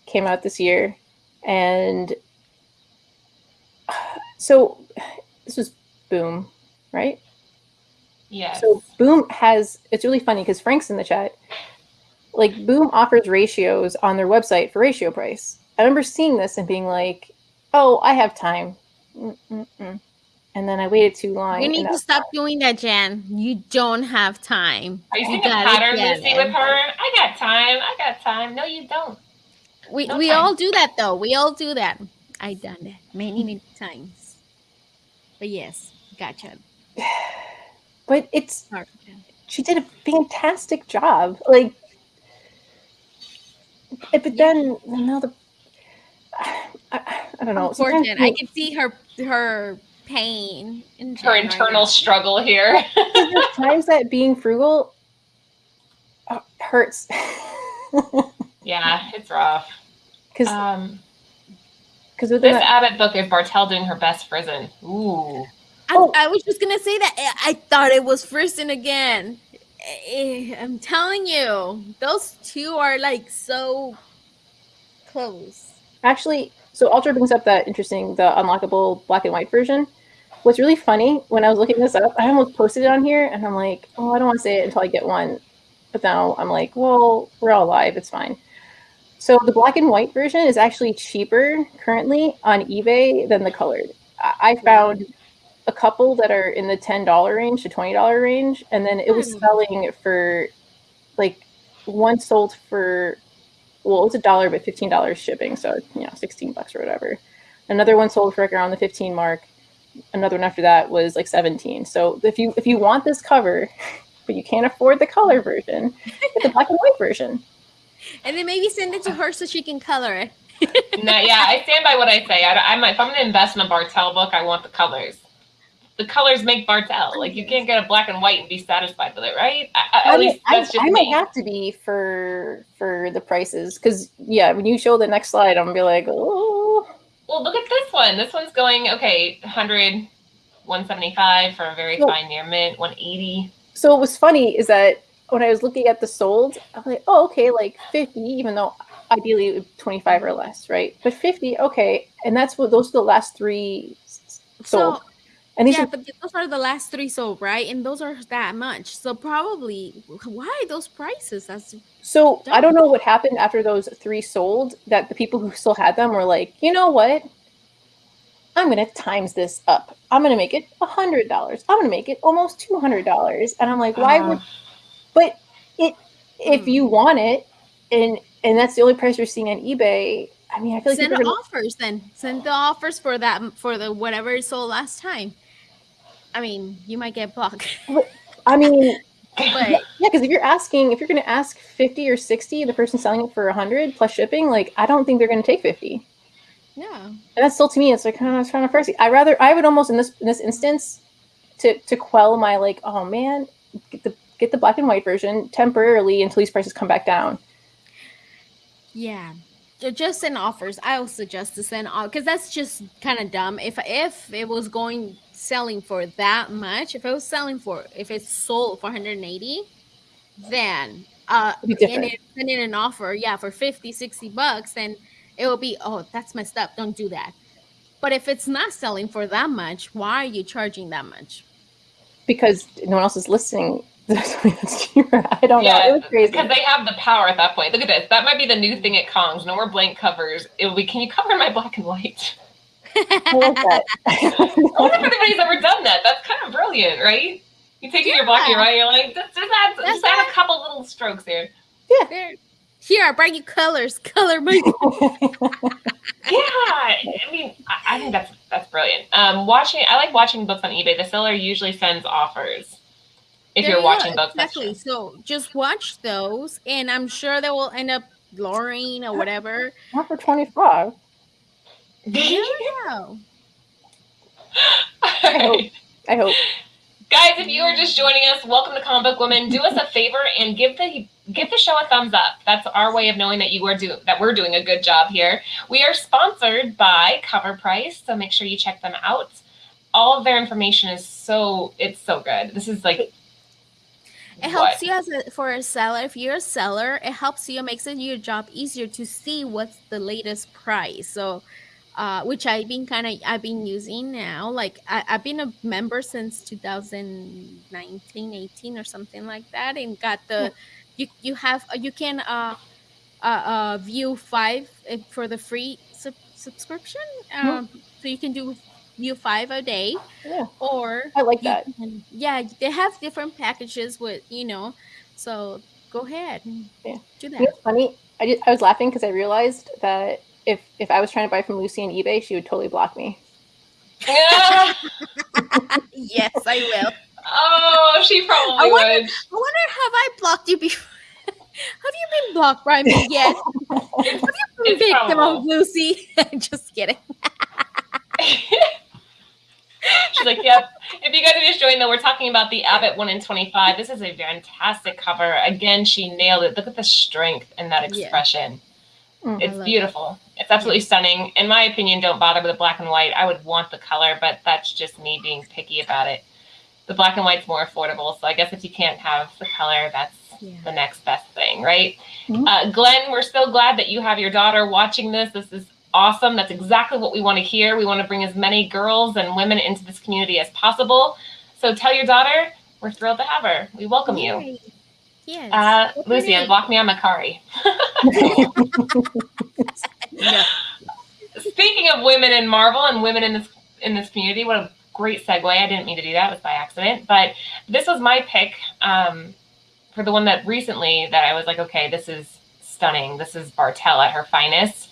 came out this year, and <sighs> so <sighs> this was Boom, right? Yeah. So Boom has it's really funny because Frank's in the chat. Like Boom offers ratios on their website for ratio price. I remember seeing this and being like, "Oh, I have time," Mm-mm-mm. and then I waited too long. You need to stop doing that, Jan. You don't have time. Are you seeing a pattern, Lucy, with her? I got time. I got time. No, you don't. We no we time. all do that though. We all do that. I done that many many times. But yes, gotcha. <sighs> But it's she did a fantastic job. Like, but then now the I, I don't know. Unfortunate. I can see her her pain. In her internal struggle here. <laughs> times that being frugal uh, hurts. <laughs> yeah, it's rough. Because um, because this that, Abbott book is Bartel doing her best Frison. Ooh. I, oh. I was just gonna say that I thought it was Frison again. Eh, I'm telling you, those two are like so close. Actually, so Ultra brings up that interesting, the unlockable black and white version. What's really funny when I was looking this up, I almost posted it on here, and I'm like, oh, I don't want to say it until I get one. But now I'm like, well, we're all live, it's fine. So the black and white version is actually cheaper currently on eBay than the colored. I found a couple that are in the ten dollar range to twenty dollar range, and then it was hmm. selling for like one sold for well, it's a dollar, but fifteen dollars shipping, so you know, sixteen bucks or whatever. Another one sold for like around the fifteen mark. Another one after that was like seventeen. So if you if you want this cover, <laughs> but you can't afford the color version, get the black and white version. <laughs> And then maybe send it to her so she can color it. <laughs> no, yeah, I stand by what I say. I, am if I'm going to invest in a Bartel book, I want the colors the colors make Bartel. Like you can't get a black and white and be satisfied with it, right? I, at I least that's just I, might have to be for for the prices because yeah, when you show the next slide, I'm gonna be like, oh. Well, look at this one. This one's going okay, 100, 175 for a very fine near mint, 180. So what was funny is that when I was looking at the sold, I was like, oh, okay, like 50, even though ideally 25 or less, right? But 50, okay. And that's what those are the last three sold. So and yeah, but those are the last three sold, right? And those are that much. So probably why those prices? That's so dumb. I don't know what happened after those three sold. That the people who still had them were like, you know what? I'm gonna times this up. I'm gonna make it a hundred dollars. I'm gonna make it almost two hundred dollars. And I'm like, why uh, would? But it if hmm. you want it, and and that's the only price you're seeing on eBay. I mean, I feel like send gonna... offers then. Send the offers for that for the whatever it sold last time. I mean, you might get blocked. <laughs> I mean, but yeah, because if you're asking, if you're going to ask 50 or 60, the person selling it for 100 plus shipping, like, I don't think they're going to take 50. Yeah. And that's still to me, it's like kind of kind of pricey. I rather, I would almost in this in this instance, to to quell my like, oh man, get the get the black and white version temporarily until these prices come back down. Yeah, just send offers. I would suggest to send off because that's just kind of dumb. If if it was going selling for that much, if it was selling for if it's sold for 180, then uh and it, send in an offer, yeah, for 50, 60 bucks, then it will be, oh, that's messed up. Don't do that. But if it's not selling for that much, why are you charging that much? Because no one else is listening. <laughs> I don't yeah, know. It was crazy. Because they have the power at that point. Look at this. That might be the new thing at Kongs. No more blank covers. It will be, can you cover my black and white? I love that. <laughs> <laughs> I wonder if anybody's ever done that. That's kind of brilliant, right? You take yeah. your black and white, you're like, just, just, add, just add a couple little strokes here. Yeah. There. Here, I bring you colors. Color my. yeah, I mean, I, I, think that's that's brilliant. Um, watching, I like watching books on eBay. The seller usually sends offers if there you're watching books. Exactly. So just watch those, and I'm sure they will end up lowering or whatever. Not for twenty five. Yeah. <laughs> I hope. I hope. Guys, if you are just joining us, welcome to Comic Book Women. Do us a favor and give the give the show a thumbs up. That's our way of knowing that you are do that we're doing a good job here. We are sponsored by CovrPrice, so make sure you check them out. All of their information is so it's so good. This is like it helps what? you as a, for a seller. If you're a seller, it helps you makes it your job easier to see what's the latest price. So uh, which I've been kind of I've been using now. Like I, have been a member since 2019, 18 or something like that, and got the you you have you can uh, uh, uh view five uh, for the free sub- subscription. Um. So you can do view five a day. Yeah. Or I like that. Can, yeah, they have different packages with you know. So go ahead. Mm, yeah. Do that. You know, funny. I, did, I was laughing because I realized that if if I was trying to buy from Lucy on eBay, she would totally block me. <laughs> yes, I will. Oh, she probably I wonder, would. I wonder, have I blocked you before? <laughs> have you been blocked by me yet? <laughs> have you been victim of Lucy? Just kidding. She's like, yep. If you guys are just joining, though, we're talking about the Abbott 1 in 25. This is a fantastic cover. Again, she nailed it. Look at the strength in that expression. Yeah. Mm, it's beautiful. It. It's absolutely stunning. In my opinion, don't bother with the black and white. I would want the color, but that's just me being picky about it. The black and white's more affordable, so I guess if you can't have the color, that's yeah. the next best thing, right? Mm-hmm. Uh, Glenn, we're so glad that you have your daughter watching this. This is awesome. That's exactly what we want to hear. We want to bring as many girls and women into this community as possible. So tell your daughter we're thrilled to have her. We welcome Yay. you. Yes. Uh, Lucy, unblock me on Mercari. <laughs> Speaking of women in Marvel and women in this in this community, what a great segue. I didn't mean to do that; it was by accident. But this was my pick um, for the one that recently that I was like, okay, this is stunning. This is Bartel at her finest.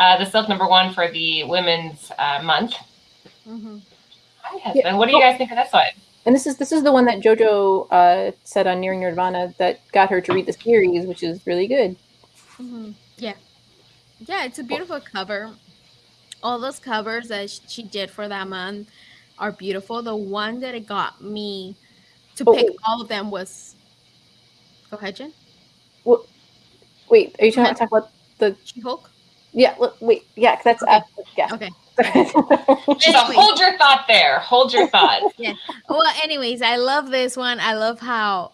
Uh, the silk number one for the Women's uh, Month. Mm-hmm. Hi, husband. Yeah. What do you guys think of this one? and this is this is the one that JoJo uh, said on Nearing Nerdvana that got her to read the series, which is really good. Mm-hmm. Yeah, yeah, it's a beautiful cover. All those covers that she did for that month are beautiful. The one that it got me to oh, pick all of them was. Go ahead, Jen. Well, wait, are you trying to talk about the She Hulk? Yeah, look, wait, yeah, that's okay. yeah. Okay. <laughs> so hold your thought there. Hold your thought. <laughs> yeah. Well, anyways, I love this one. I love how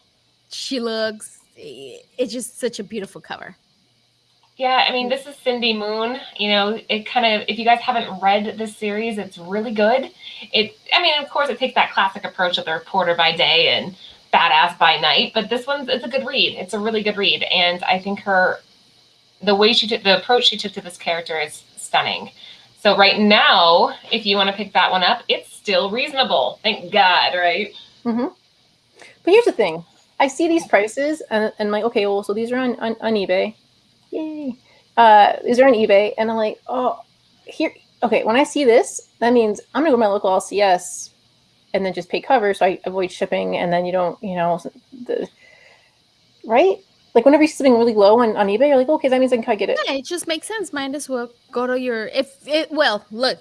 she looks. It's just such a beautiful cover. Yeah, I mean, this is Cindy Moon. You know, it kind of, if you guys haven't read this series, it's really good. It, I mean, of course, it takes that classic approach of the reporter by day and badass by night, but this one's, it's a good read. It's a really good read. And I think her, the way she took, the approach she took to this character is stunning. So right now, if you want to pick that one up, it's still reasonable. Thank God, right? Mm-hmm. But here's the thing: I see these prices, and, and I'm like, okay, well, so these are on on, on eBay. Yay! Uh, these are on eBay, and I'm like, oh, here. Okay, when I see this, that means I'm gonna go to my local LCS and then just pay cover, so I avoid shipping, and then you don't, you know, the right like whenever you are sitting really low on, on eBay, you're like, okay, that means I can kind of get it. Yeah, it just makes sense. Might as well go to your if it well, look,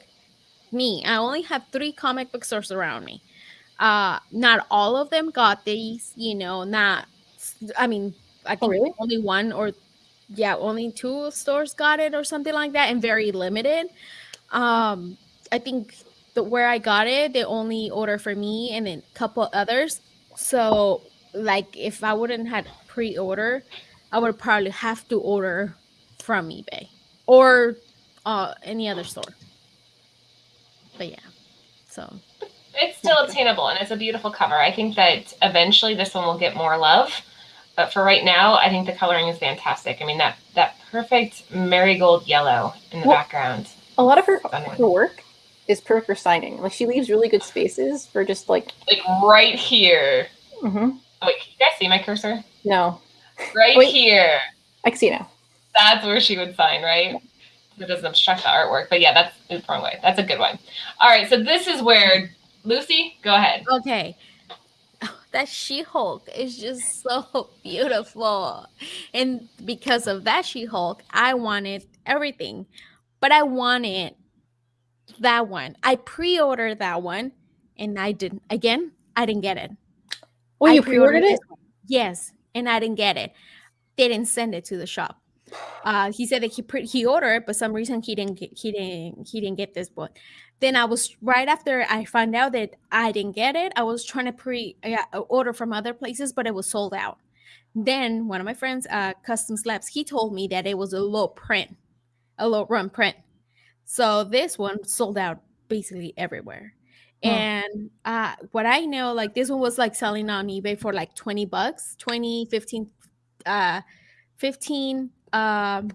me, I only have three comic book stores around me. Uh not all of them got these, you know, not I mean, I oh, think oh, really? only one or yeah, only two stores got it or something like that, and very limited. Um, I think the where I got it, they only order for me and then a couple others. So like if I wouldn't had pre-order, I would probably have to order from eBay or uh, any other store. But yeah, so it's still attainable and it's a beautiful cover. I think that eventually this one will get more love, but for right now, I think the coloring is fantastic. I mean that that perfect marigold yellow in the well, background. A lot of her her work is perfect for signing. Like she leaves really good spaces for just like like right here. Mm-hmm. Oh, wait, can you guys see my cursor? No. Right wait, here. I can see now. That's where she would sign, right? It doesn't obstruct the artwork. But yeah, that's the wrong way. That's a good one. All right, so this is where Lucy, go ahead. Okay. <sighs> that She-Hulk is just so <laughs> beautiful. And because of that She-Hulk, I wanted everything. But I wanted that one. I pre-ordered that one and I didn't again I didn't get it. Oh, you pre-ordered it? Yes, and I didn't get it. They didn't send it to the shop. Uh, he said that he pre- he ordered, but some reason he didn't get, he didn't he didn't get this book. Then I was right after I found out that I didn't get it. I was trying to pre uh, order from other places, but it was sold out. Then one of my friends, uh, Customs Labs, he told me that it was a low print, a low run print. So this one sold out basically everywhere. Oh. And uh, what I know, like this one was like selling on eBay for like 20 bucks, 20, 15, uh, 15, um,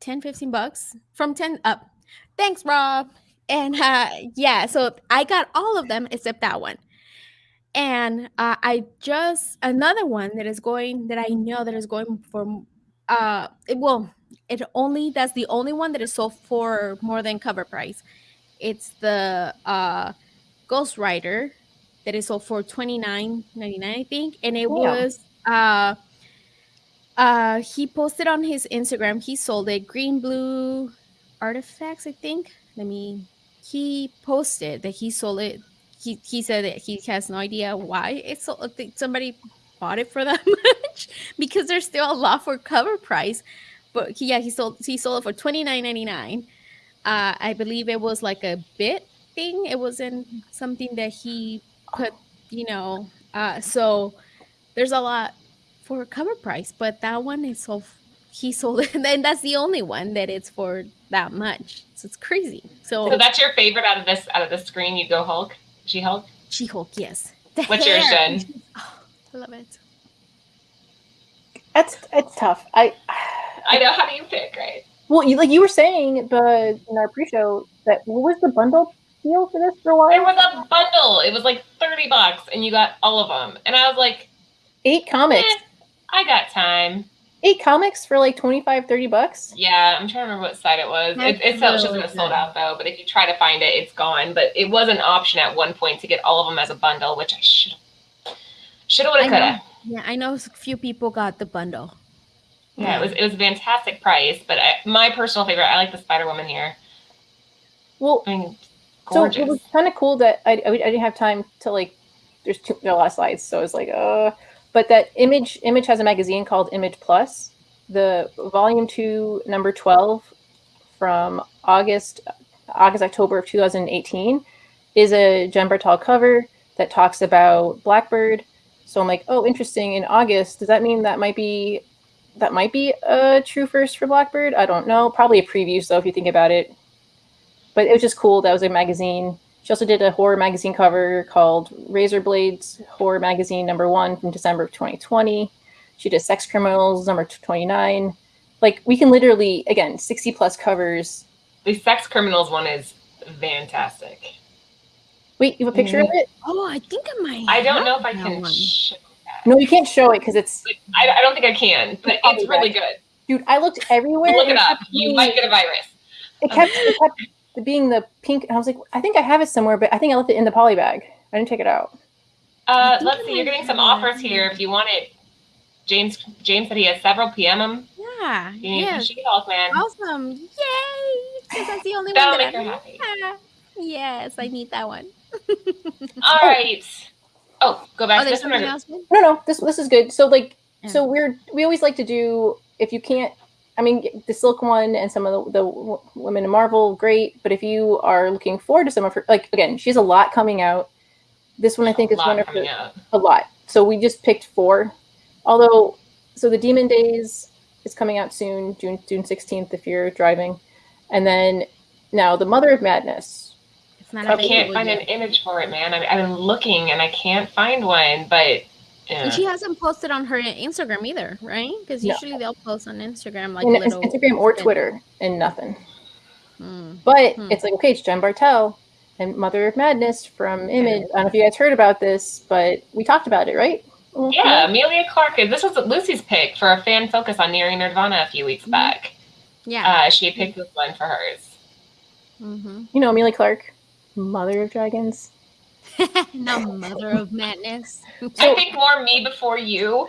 10, 15 bucks from 10 up. Thanks, Rob. And uh, yeah, so I got all of them except that one and uh, i just another one that is going that i know that is going for uh it will it only that's the only one that is sold for more than cover price it's the uh ghost rider that is sold for 29.99 i think and it yeah. was uh uh he posted on his instagram he sold it green blue artifacts i think let me he posted that he sold it he he said that he has no idea why it's so, somebody bought it for <laughs> that much because there's still a lot for cover price. But he, yeah, he sold he sold it for twenty nine ninety nine. Uh, I believe it was like a bit thing. It wasn't something that he put, you know. Uh, so there's a lot for cover price, but that one is so he sold it, <laughs> and that's the only one that it's for that much. So it's crazy. So, so that's your favorite out of this out of the screen. You go Hulk. She Hulk? She Hulk, yes. The What's hair. yours, Jen? <laughs> Oh, I love it. That's it's tough. I I know. How do you pick, right? Well, you, like you were saying, but in our pre-show, that what was the bundle deal for this for a while? It was a bundle. It was like thirty bucks, and you got all of them. And I was like, eight comics. Eh, I got time eight comics for like 25 30 bucks yeah i'm trying to remember what site it was it, it sells just it sold out though but if you try to find it it's gone but it was an option at one point to get all of them as a bundle which i should should have would have could have yeah i know a few people got the bundle yeah, yeah, it was it was a fantastic price but I, my personal favorite i like the spider woman here well I mean, so it was kind of cool that I, I, I didn't have time to like there's two a lot of slides so it's like uh but that image image has a magazine called image plus. The volume 2 number 12 from august august october of 2018 is a jen bartel cover that talks about blackbird. So i'm like oh interesting in august does that mean that might be that might be a true first for blackbird? I don't know. Probably a preview so if you think about it but it was just cool that was a magazine she also did a horror magazine cover called Razor Blades Horror Magazine number one from December of 2020. She did Sex Criminals number 29. Like we can literally, again, 60 plus covers. The Sex Criminals one is fantastic. Wait, you have a picture mm-hmm. of it? Oh, I think I might. I don't know if I can. no, you can't show it because it's. I, I, don't think I can, but it's really good. Dude, I looked everywhere. Look it up. You might get a virus. It kept, it kept the being the pink. I was like, I think I have it somewhere, but I think I left it in the poly bag. I didn't take it out. Uh, let's see. You're getting some offers here. If you want it, James. James said he has several PM them. Yeah. You need yes. She-Hulk, man. Awesome! Yay! Because that's the only That'll one that make her happy. <laughs> Yes, I need that one. <laughs> All right. Oh, go back oh, to this one. No, no. This this is good. So like, yeah. so we're we always like to do if you can't I mean, the Silk one and some of the, the women in Marvel, great. But if you are looking forward to some of her, like again, she has a lot coming out. This one I think a is one of her, out. a lot. So we just picked four. Although, so the Demon Days is coming out soon, June June sixteenth, if you're driving, and then now the Mother of Madness. I can't find an image for it, man. I I've been looking and I can't find one, but yeah. And she hasn't posted on her Instagram either, right? Because usually no. they'll post on Instagram like little Instagram or Twitter and nothing. Hmm. But hmm. it's like okay, it's Jen Bartel and Mother of Madness from Image. I don't know if you guys heard about this, but we talked about it, right? Mm-hmm. Yeah, Emilia Clarke. This was Lucy's pick for a fan focus on Nearing Nerdvana a few weeks mm-hmm. back. Yeah, uh, she picked this one for hers. Mm-hmm. You know Emilia Clarke, Mother of Dragons. <laughs> no mother of madness. I think more me before you.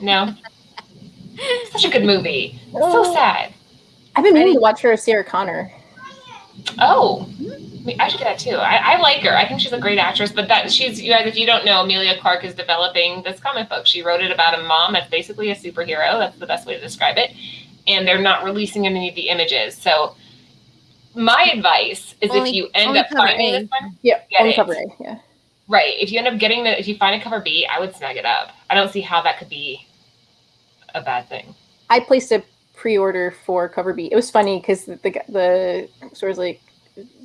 no. <laughs> Such a good movie. So oh. sad. I've been meaning to watch her as Sarah Connor. Oh. I should get that too. I, I, like her. I think she's a great actress. But that she's you guys, if you don't know, Emilia Clarke is developing this comic book. She wrote it about a mom that's basically a superhero. That's the best way to describe it. And they're not releasing any of the images. So my advice is only, if you end up finding this one, yeah, only cover A, yeah. Right. If you end up getting the, if you find a cover B, I would snag it up. I don't see how that could be a bad thing. I placed a pre-order for cover B. It was funny because the, the the store was like,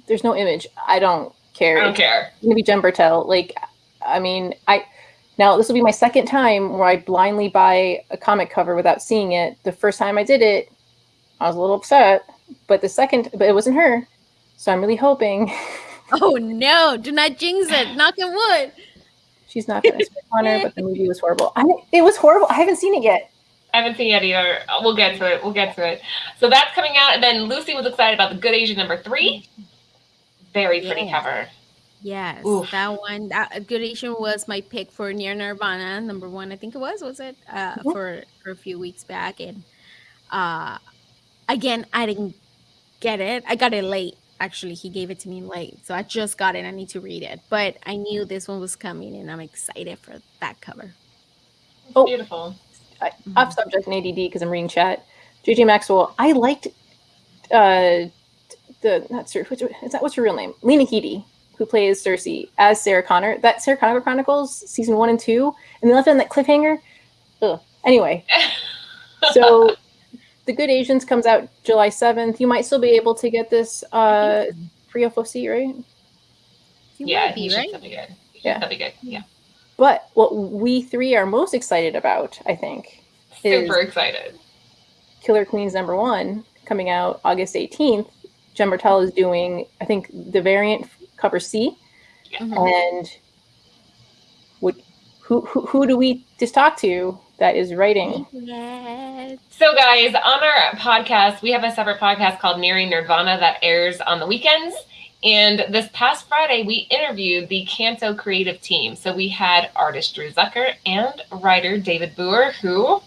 "There's no image. I don't care. I don't care. It's gonna be Jen Bartel. Like, I mean, I now this will be my second time where I blindly buy a comic cover without seeing it. The first time I did it, I was a little upset, but the second, but it wasn't her. So I'm really hoping. <laughs> Oh no! Do not jinx it. Knock on wood. She's not gonna spit on her, but the movie was horrible. I it was horrible. I haven't seen it yet. I haven't seen it either. We'll get to it. We'll get to it. So that's coming out, and then Lucy was excited about the Good Asian number three. Very pretty yeah. cover. Yes, Oof. that one. That Good Asian was my pick for Near Nerdvana, number one. I think it was. Was it uh, mm-hmm. for for a few weeks back? And uh, again, I didn't get it. I got it late. Actually, he gave it to me late, so I just got it. I need to read it, but I knew this one was coming, and I'm excited for that cover. Oh, beautiful I, mm-hmm. off subject in ADD because I'm reading chat. JJ Maxwell, I liked uh, the not Sir, what's, is that what's her real name? Lena Headey, who plays Cersei as Sarah Connor. That Sarah Connor Chronicles season one and two, and they left it on that cliffhanger. Ugh. Anyway, <laughs> so the Good Asians comes out July seventh. You might still be able to get this uh, free FOC, right? You yeah, be, right? Should be good. Yeah, that'd be good. Yeah. But what we three are most excited about, I think, super excited. Killer Queens number one coming out August 18th. Jen Bartel is doing, I think, the variant cover C. Yeah. Mm-hmm. And would, who, who, who do we just talk to that is writing? Yes. So, guys, on our podcast, we have a separate podcast called Nearing Nerdvana that airs on the weekends. And this past Friday, we interviewed the Canto creative team. So we had artist Drew Zucker and writer David Booher, who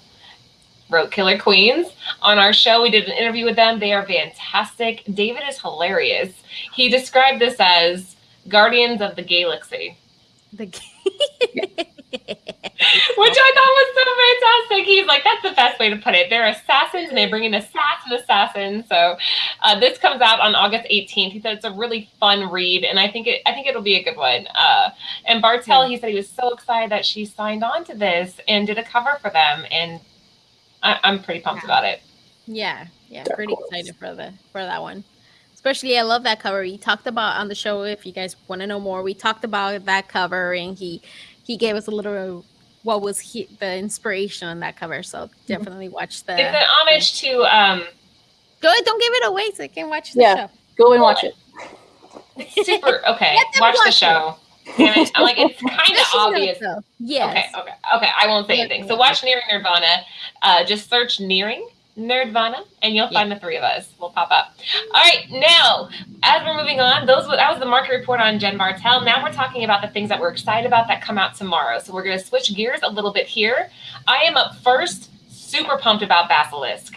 wrote Killer Queens. On our show, we did an interview with them. They are fantastic. David is hilarious. He described this as Guardians of the Galaxy. The <laughs> <laughs> Which I thought was so fantastic. He's like, that's the best way to put it. They're assassins and they bring in assassin assassins. So uh, this comes out on August 18th. He said it's a really fun read, and I think it I think it'll be a good one. Uh, and Bartel, he said he was so excited that she signed on to this and did a cover for them, and I, am pretty pumped yeah. about it. Yeah, yeah, pretty excited for the for that one especially I love that cover. He talked about on the show. If you guys want to know more, we talked about that cover, and he he gave us a little what was he, the inspiration on that cover. So mm-hmm. definitely watch the. It's an homage to. um Go don't give it away so I can watch the yeah, show. Go and watch it. It's <laughs> super okay. watch, watch, the show. It. I'm like it's <laughs> kind of obvious. Yeah. Okay. Okay. Okay. I won't say anything. So watch Nearing Nerdvana. Uh, just search Nearing Nerdvana, and you'll find the three of us. We'll pop up. All right, now as we're moving on, those that was the market report on Jen Bartel. Now we're talking about the things that we're excited about that come out tomorrow. So we're going to switch gears a little bit here. I am up first. Super pumped about Basilisk.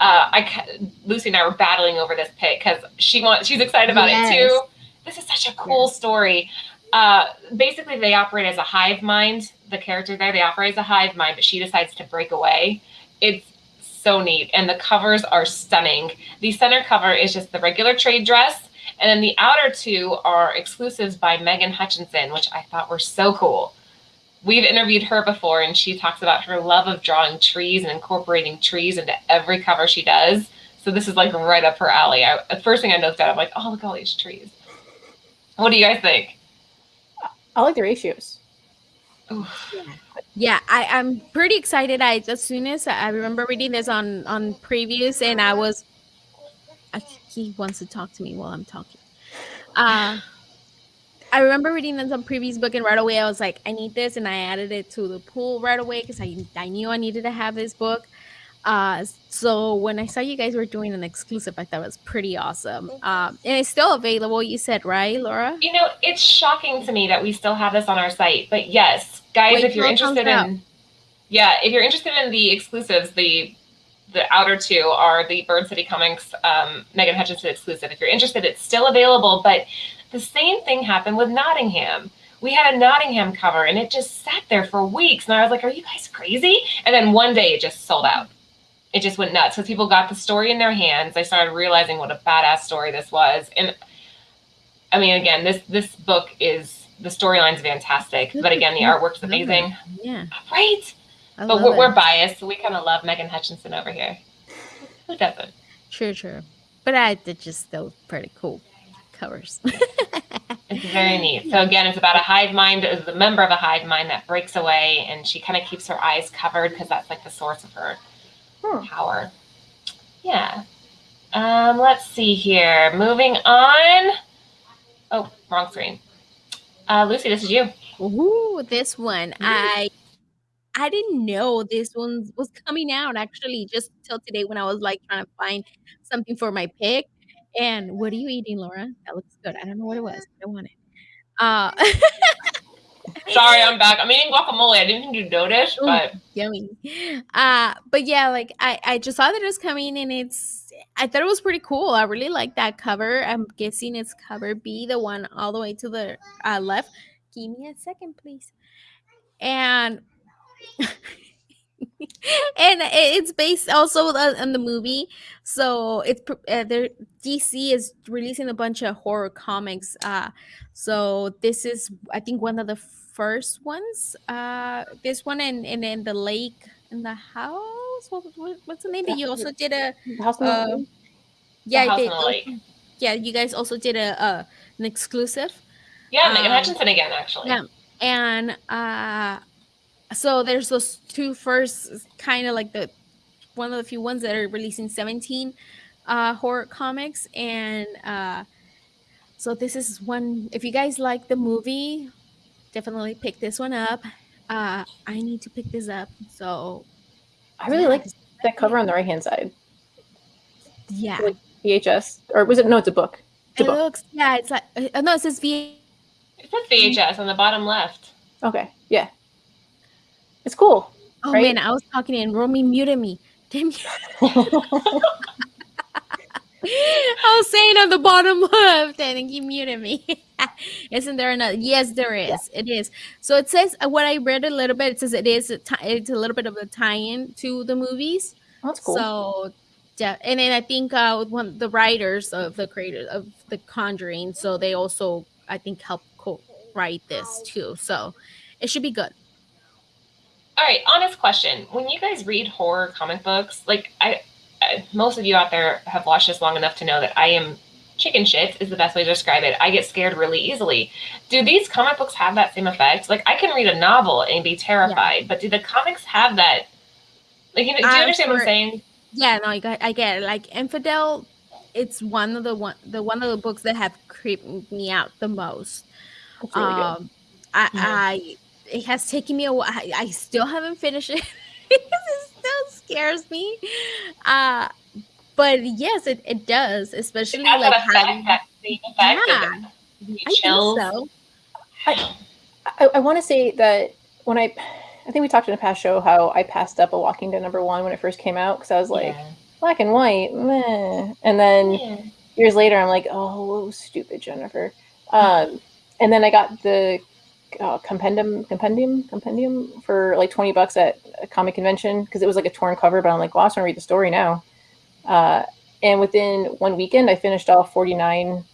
Uh, I Lucy and I were battling over this pick because she wants she's excited about yes. it too. This is such a cool yes. story. Uh, basically, they operate as a hive mind. The character there, they operate as a hive mind, but she decides to break away. It's so neat. And the covers are stunning. The center cover is just the regular trade dress. And then the outer two are exclusives by Megan Hutchinson, which I thought were so cool. We've interviewed her before, and she talks about her love of drawing trees and incorporating trees into every cover she does. So this is like right up her alley. I, the first thing I noticed out, I'm like, oh, look at all these trees. What do you guys think? I like the ratios. Oof. Yeah yeah I, i'm pretty excited. I as soon as i remember reading this on on previews and i was I, he wants to talk to me while i'm talking. Uh i remember reading this on previews book and right away i was like i need this and i added it to the pool right away because I, I knew i needed to have this book uh, so when I saw you guys were doing an exclusive, I thought it was pretty awesome. Um, and it's still available. You said right, Laura? You know, it's shocking to me that we still have this on our site. But yes, guys, Wait if you're interested in, out. yeah, if you're interested in the exclusives, the the outer two are the Bird City Comics um, Megan Hutchinson exclusive. If you're interested, it's still available. But The same thing happened with Nottingham. We had a Nottingham cover and it just sat there for weeks. And I was like, are you guys crazy? And then one day it just sold out. It just went nuts because people got the story in their hands. They started realizing what a badass story this was. And I mean, again, this this book is the storyline's fantastic, but again, the artwork's amazing. Yeah. Right. I but we're, we're, biased. So we kind of love Megan Hutchinson over here. Who doesn't? True, true. But I did just still pretty cool covers. <laughs> it's very neat. So again, it's about a hive mind, the member of a hive mind that breaks away, and she kind of keeps her eyes covered because that's like the source of her hmm. power. Yeah. Um, let's see here. Moving on. Oh, wrong screen. Uh, Lucy, this is you. Ooh, this one. I I didn't know this one was coming out actually just till today when I was like trying to find something for my pick. And what are you eating, Laura? That looks good. I don't know what it was. I want it. Uh <laughs> Sorry, I'm back. I'm eating guacamole. I didn't think you'd notice, but Ooh, yummy. Uh, but yeah, like I, I just saw that it was coming, and it's. I thought it was pretty cool. I really like that cover. I'm guessing it's cover B, the one all the way to the uh, left. Give me a second, please. And <laughs> and it's based also on the movie. So it's uh, there. DC is releasing a bunch of horror comics. Uh, so this is, I think, one of the first ones. Uh, this one and and then the lake in the house. What, what, what's the name? That you also did a house. Uh, yeah, they, yeah. You guys also did a uh, an exclusive. Yeah, Megan um, Hutchinson again, actually. Yeah, and uh so there's those two first kind of like the one of the few ones that are releasing 17 uh horror comics and uh so this is one if you guys like the movie definitely pick this one up. Uh i need to pick this up so. I really yeah. like that cover on the right hand side. Yeah. Like vhs or was it no it's a book. It's a it book. looks yeah it's like uh, no it says v it says vhs on the bottom left. Okay yeah it's cool. Oh right? man, I was talking and Romy muted me. Damn you. <laughs> I was saying on the bottom left and he muted me. <laughs> Isn't there another? Yes, there is. Yeah. It is. So it says uh, what I read a little bit. It says it is a t- it's a little bit of a tie-in to the movies. That's cool. So yeah, and then I think uh, one the writers of the creators of the Conjuring, so they also I think help co- write this too. So it should be good. All right, honest question. When you guys read horror comic books, like I, I, most of you out there have watched this long enough to know that I am chicken shit is the best way to describe it. I get scared really easily. Do these comic books have that same effect? Like I can read a novel and be terrified, yeah. but do the comics have that? Like, you know, do you understand what I'm saying? Yeah, no, I get, I get it. Like Infidel, it's one of the one the one of the books that have creeped me out the most. Really um, I, yeah. I it has taken me a while. I, I still haven't finished it because <laughs> it still scares me. Uh, but yes, it, it does, especially it like having, yeah, I chills. think so. I, I, I want to say that when I, I think we talked in a past show how I passed up a Walking Dead number one when it first came out because I was like, yeah. black and white, meh. And then yeah. years later, I'm like, oh, stupid Jennifer. Um, and then I got the uh, compendium compendium compendium for like 20 bucks at a comic convention because it was like a torn cover but i'm like well i want to read the story now. Uh, and within one weekend i finished all 49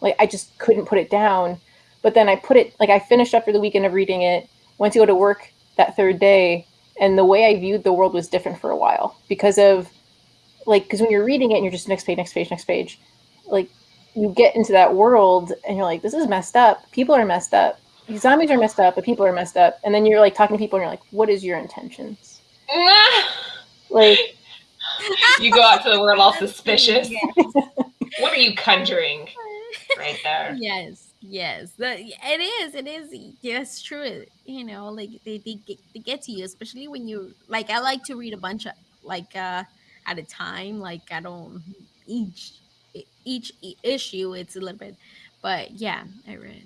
like i just couldn't put it down. But then i put it like i finished after the weekend of reading it went to go to work that third day and the way i viewed the world was different for a while because of like because when you're reading it and you're just next page next page next page like you get into that world and you're like this is messed up. People are messed up zombies are messed up, but people are messed up. And then you're like talking to people and you're like, what is your intentions? <laughs> like you go out to the world all suspicious. what are you conjuring? Right there. <laughs> Yes. Yes, the, it is. It is. Yes, true. You know, like they, they get, they get to you, especially when you like. I like to read a bunch of like uh at a time. Like I don't each each issue. It's a little bit, but yeah, I read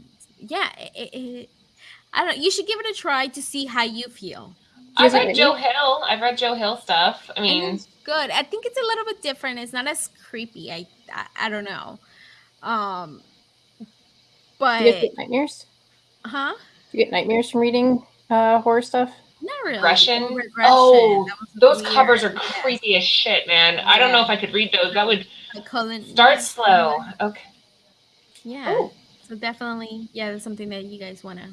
yeah, it, it, I don't. You should give it a try to see how you feel. I've read Joe Hill. I've read Joe Hill stuff. I mean, good. I think it's a little bit different. It's not as creepy. I I, I don't know. Um, but Do you get nightmares? huh? Do you get nightmares from reading uh, horror stuff? Not really. Regression? Regression. Oh, Those weird. covers are Yes. creepy as shit, man. I don't know if I could read those. That would Like Cullen- start yeah. slow. Okay. Yeah. Oh. So definitely, yeah, that's something that you guys want to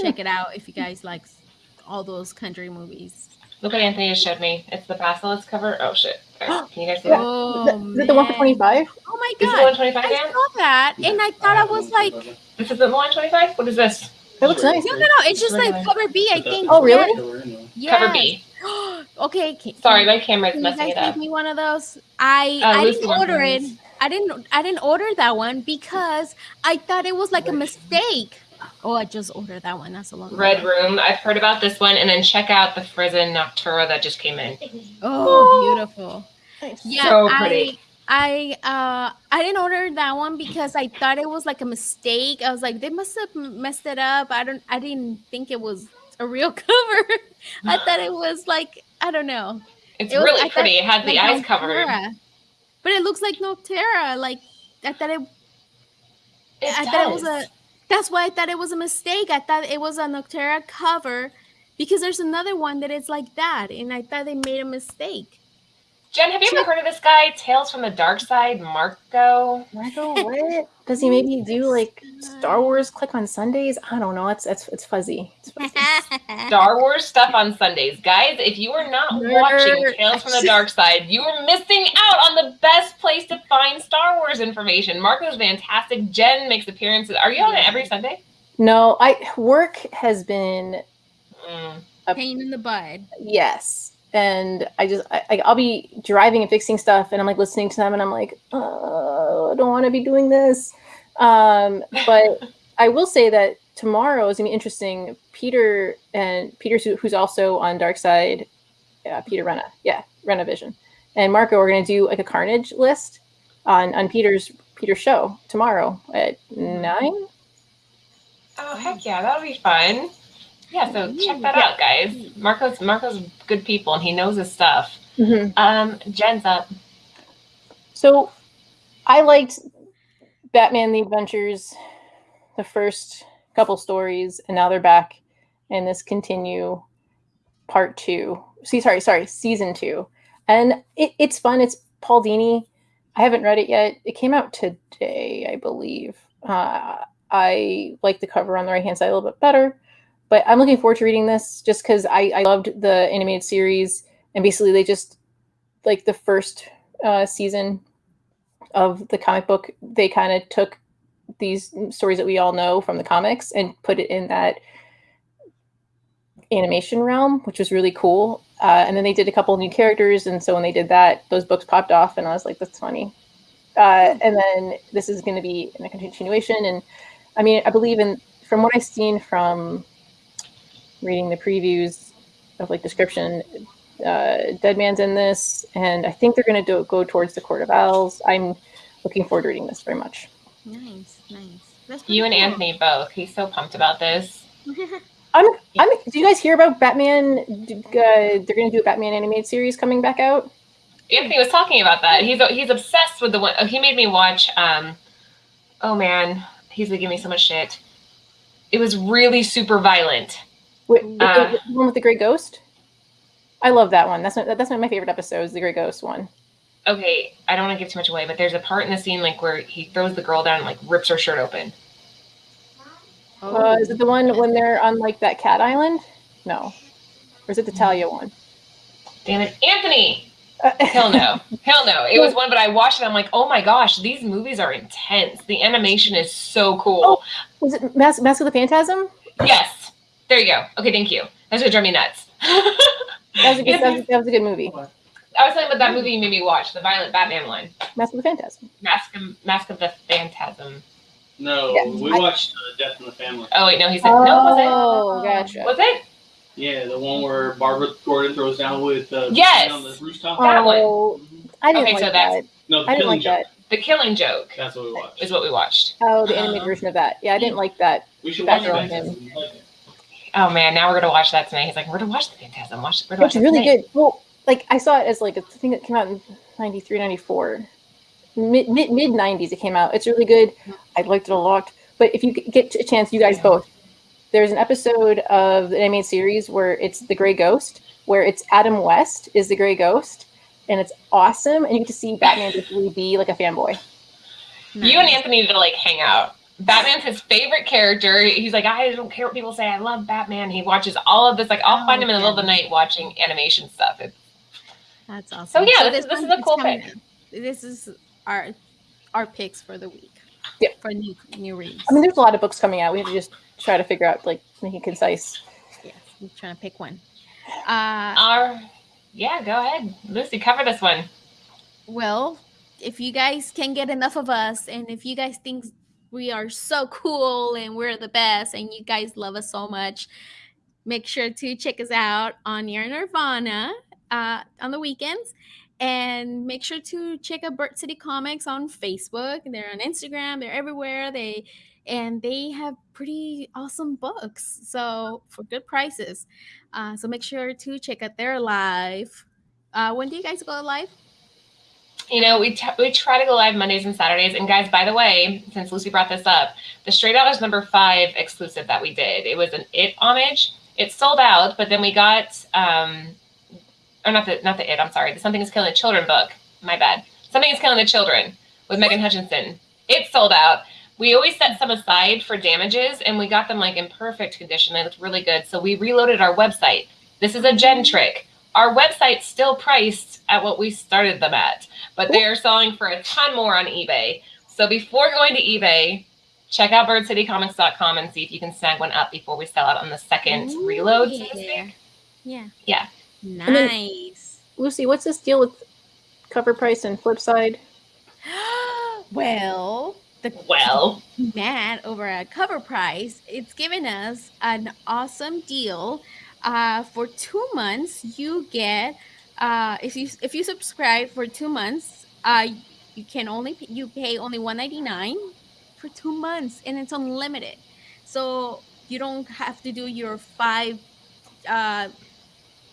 check it out if you guys like all those country movies. Look what Anthony just showed me. It's the Basilisk cover. Oh shit. There. Can you guys see that? Oh, Is it- is it the one for 25? Oh my This is the god. 125 I Dan? saw that and I thought I was like, This is the 125? What is this? It looks nice. no, no, no. It's just like cover B, I think. Oh, really? Yeah. Cover B. <gasps> okay. Can, Sorry, my camera's Can you messing guys it up. give me one of those? I Uh, I Lucy didn't one, order it. Please. I didn't I didn't order that one because I thought it was like a mistake. Oh, I just ordered that one. That's a long Red Room. I've heard about this one. And then check out the Frozen Nocterra that just came in. Oh, beautiful. Nice. Yeah, So pretty. I I uh I didn't order that one because I thought it was like a mistake. I was like they must have messed it up. I don't I didn't think it was a real <laughs> cover. I thought it was like I don't know. It's It was- I really thought- pretty. It had the like eyes covered. Nocterra. But it looks like Nocterra. Like I thought it It I thought it was a. That's why I thought it was a mistake. I thought it was a Nocterra cover because there's another one that is like that, and I thought they made a mistake. Jen, have you ever heard of this guy, Tales from the Dark Side, Marco? Marco, what? Does he maybe do like Star Wars click on Sundays? I don't know. It's it's it's fuzzy. It's fuzzy. <laughs> Star Wars stuff on Sundays. Guys, if you are not watching Tales from the <laughs> Dark Side, you are missing out on the best place to find Star Wars information. Marco's fantastic. Jen makes appearances. Are you on it every Sunday? No, I work has been Mm. Pain in the butt. yes, and I just I, I- I'll be driving and fixing stuff, and I'm like listening to them, and I'm like, oh, I don't want to be doing this. Um, but <laughs> I will say that tomorrow is gonna be interesting. Peter and Peter, who's also on Dark Side, uh, Peter Renna, yeah, Renna Vision, and Marco are gonna do like a Carnage list on on Peter's Peter's show tomorrow at nine. Oh heck yeah, that'll be fun. Yeah, so check that out, guys. Marco's Marco's good people and he knows his stuff. Mhm. Um, Jen's up. So I liked Batman the Adventures, the first couple stories, and now they're back in this continue part two. See, sorry, sorry, season two. And it, it's fun. It's Paul Dini. I haven't read it yet. It came out today, I believe. Uh, I like the cover on the right hand side a little bit better, but I'm looking forward to reading this just because I, I loved the animated series. And basically, they just like the first uh, season of the comic book, they kind of took these stories that we all know from the comics and put it in that animation realm, which was really cool. Uh, and then they did a couple new characters, and so when they did that, those books popped off, and I was like, "That's funny." Uh, and then this is going to be in a continuation, and I mean, I believe in from what I've seen from reading the previews of like description, uh, Dead Man's in this, and I think they're going to do, go towards the Court of Owls. I'm looking forward to reading this very much. Nice, nice. That's You and cool. Anthony both. He's so pumped about this. <laughs> I'm. I'm. Do you guys hear about Batman? Uh, they're going to do a Batman animated series coming back out. Anthony was talking about that. He's he's obsessed with the one. oh, He made me watch. Um, oh man, he's gonna give me so much shit. It was really super violent. With, with Uh. the, the one with the Grey Ghost. I love that one. That's not, that's one of my favorite episodes. The Grey Ghost one. Okay, I don't want to give too much away, but there's a part in the scene like where he throws the girl down and like rips her shirt open. Oh. Uh, is it the one when they're on like that cat island? No. Or is it the Talia one? Damn it, Anthony! Uh, <laughs> Hell no, hell no. It was <laughs> one, but I watched it. I'm like, oh my gosh, these movies are intense. The animation is so cool. Oh. Was it Mask, Mask of the Phantasm? Yes, there you go. Okay, thank you. That's what drove me nuts. <laughs> That was a good, that was, that was a good movie. I was talking about that movie you made me watch, the Violent Batman one, Mask of the Phantasm. Mask of, Mask of the Phantasm. No, Yeah, we I- watched uh, Death in the Family. Oh wait, no, he said no. Was Oh, gotcha. it? Was it? Yeah, the one where Barbara Gordon throws down with uh, Yes! on the rooftop. That one. Oh, I didn't Okay, like so that's- that. No, the I didn't Killing like Joke. that. The Killing Joke That's what we watched. is what we watched. Oh, the animated version of that. Yeah, I didn't like that. we should watch on that. Oh man, now we're gonna watch that tonight. He's like, we're going to watch the Phantasm. Watch. We're gonna watch It's really tonight. good. Well, like I saw it as like a thing that came out in 93, 94. Mid mid mid 90s it came out. It's really good. I liked it a lot. But if you get a chance, you guys both. There's an episode of the animated series where it's the Gray Ghost, where it's Adam West is the Gray Ghost, and it's awesome. And you get to see Batman just really be like a fanboy. You and Anthony need to like hang out. Batman's his favorite character. He's like, I don't care what people say. I love Batman. He watches all of this. Like, I'll oh, find him in the middle of the night watching animation stuff. It's, That's awesome. So yeah, so this, this, is a cool pick. This is our our picks for the week. Yeah, for new new reads. I mean, there's a lot of books coming out. We have to just try to figure out like make it concise. Yes, I'm trying to pick one. Uh, our yeah, go ahead, Lucy. Cover this one. Well, if you guys can get enough of us, and if you guys think we are so cool and we're the best, and you guys love us so much, make sure to check us out on Near Nerdvana uh, on the weekends and make sure to check out Bird City Comics on Facebook. They're on Instagram. They're everywhere. They and they have pretty awesome books. So for good prices. Uh, so make sure to check out their live. Uh, when do you guys go live? You know, we, we try to go live Mondays and Saturdays. And guys, by the way, since Lucy brought this up, the Straight Out is number five exclusive that we did. It was an It homage. It sold out, but then we got um, or not the not the it. I'm sorry. The Something is Killing the Children book. My bad. Something is Killing the Children with Megan Hutchison. It sold out. We always set some aside for damages, and we got them like in perfect condition. They looked really good. So we reloaded our website. This is a gen trick. Our website's still priced at what we started them at, but they are selling for a ton more on eBay. So before going to eBay, check out birdcitycomics.com and see if you can snag one up before we sell out on the second Ooh, reload. Yeah. yeah. Yeah. Nice. Lucy, what's this deal with CovrPrice and flip side? <gasps> well, the well <laughs> Matt over at CovrPrice, it's giving us an awesome deal. Uh, for two months, you get uh, if you if you subscribe for two months, uh, you can only you pay only one ninety nine for two months, and it's unlimited. So you don't have to do your five uh,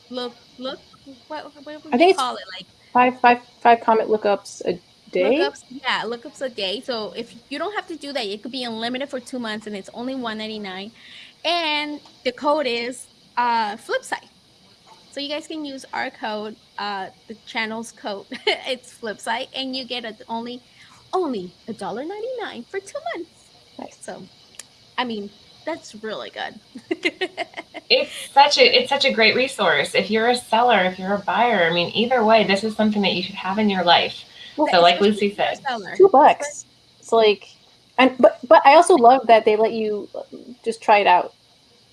look look what, what would I think call it? Like five five five comment lookups a day? Lookups yeah lookups a day. So if you don't have to do that it could be unlimited for two months and it's only 199 and the code is uh flipside so you guys can use our code uh the channel's code <laughs> it's flipside and you get a, only only a dollar 99 for two months nice so i mean that's really good. <laughs> it's such a it's such a great resource. If you're a seller, if you're a buyer, I mean, either way, this is something that you should have in your life. Well, so, like Lucy said, two bucks. It's like, and but but I also love that they let you just try it out.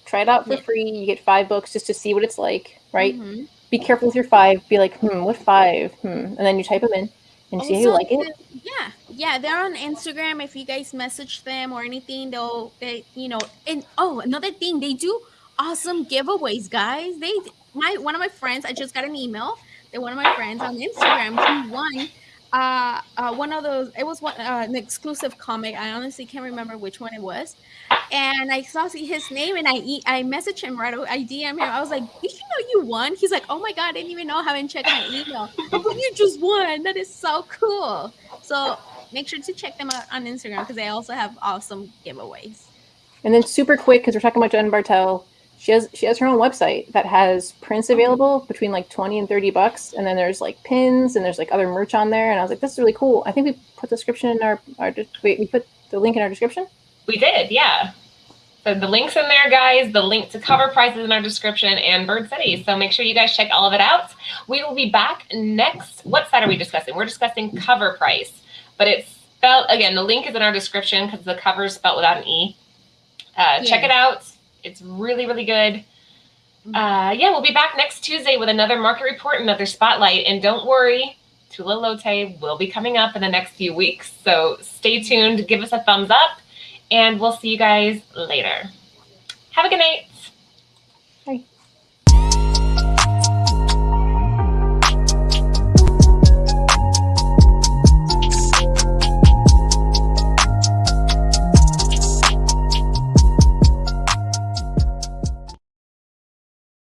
Try it out for yeah. free. You get five books just to see what it's like, right? Mm-hmm. Be careful with your five. Be like, hmm, what five? Hmm, and then you type them in and see how you like it. Yeah, yeah, they're on Instagram. If you guys message them or anything, they'll they you know. And oh, another thing, they do awesome giveaways, guys. They my one of my friends, I just got an email that one of my friends on Instagram he won uh, uh, one of those. It was one uh, an exclusive comic. I honestly can't remember which one it was. And I saw his name, and I I messaged him right away. I DM him. I was like, "Did you know you won?" He's like, "Oh my god, I didn't even know. I haven't checked my email. but you just won. That is so cool." So make sure to check them out on Instagram because they also have awesome giveaways. And then super quick because we're talking about Jen Bartel she has she has her own website that has prints available between like 20 and 30 bucks and then there's like pins and there's like other merch on there and i was like this is really cool. I think we put the description in our, our wait we put the link in our description? We did yeah. So the links in there guys. The link to CovrPrice's in our description and bird city. So make sure you guys check all of it out. We will be back next what side are we discussing? We're discussing CovrPrice but it's spelled again the link is in our description because the cover is spelled without an e. Uh, yeah. check it out it's really, really good. Mm-hmm. Uh, yeah, we'll be back next Tuesday with another market report, another spotlight. And don't worry, Tula Lotay will be coming up in the next few weeks. So stay tuned, give us a thumbs up, and we'll see you guys later. Have a good night.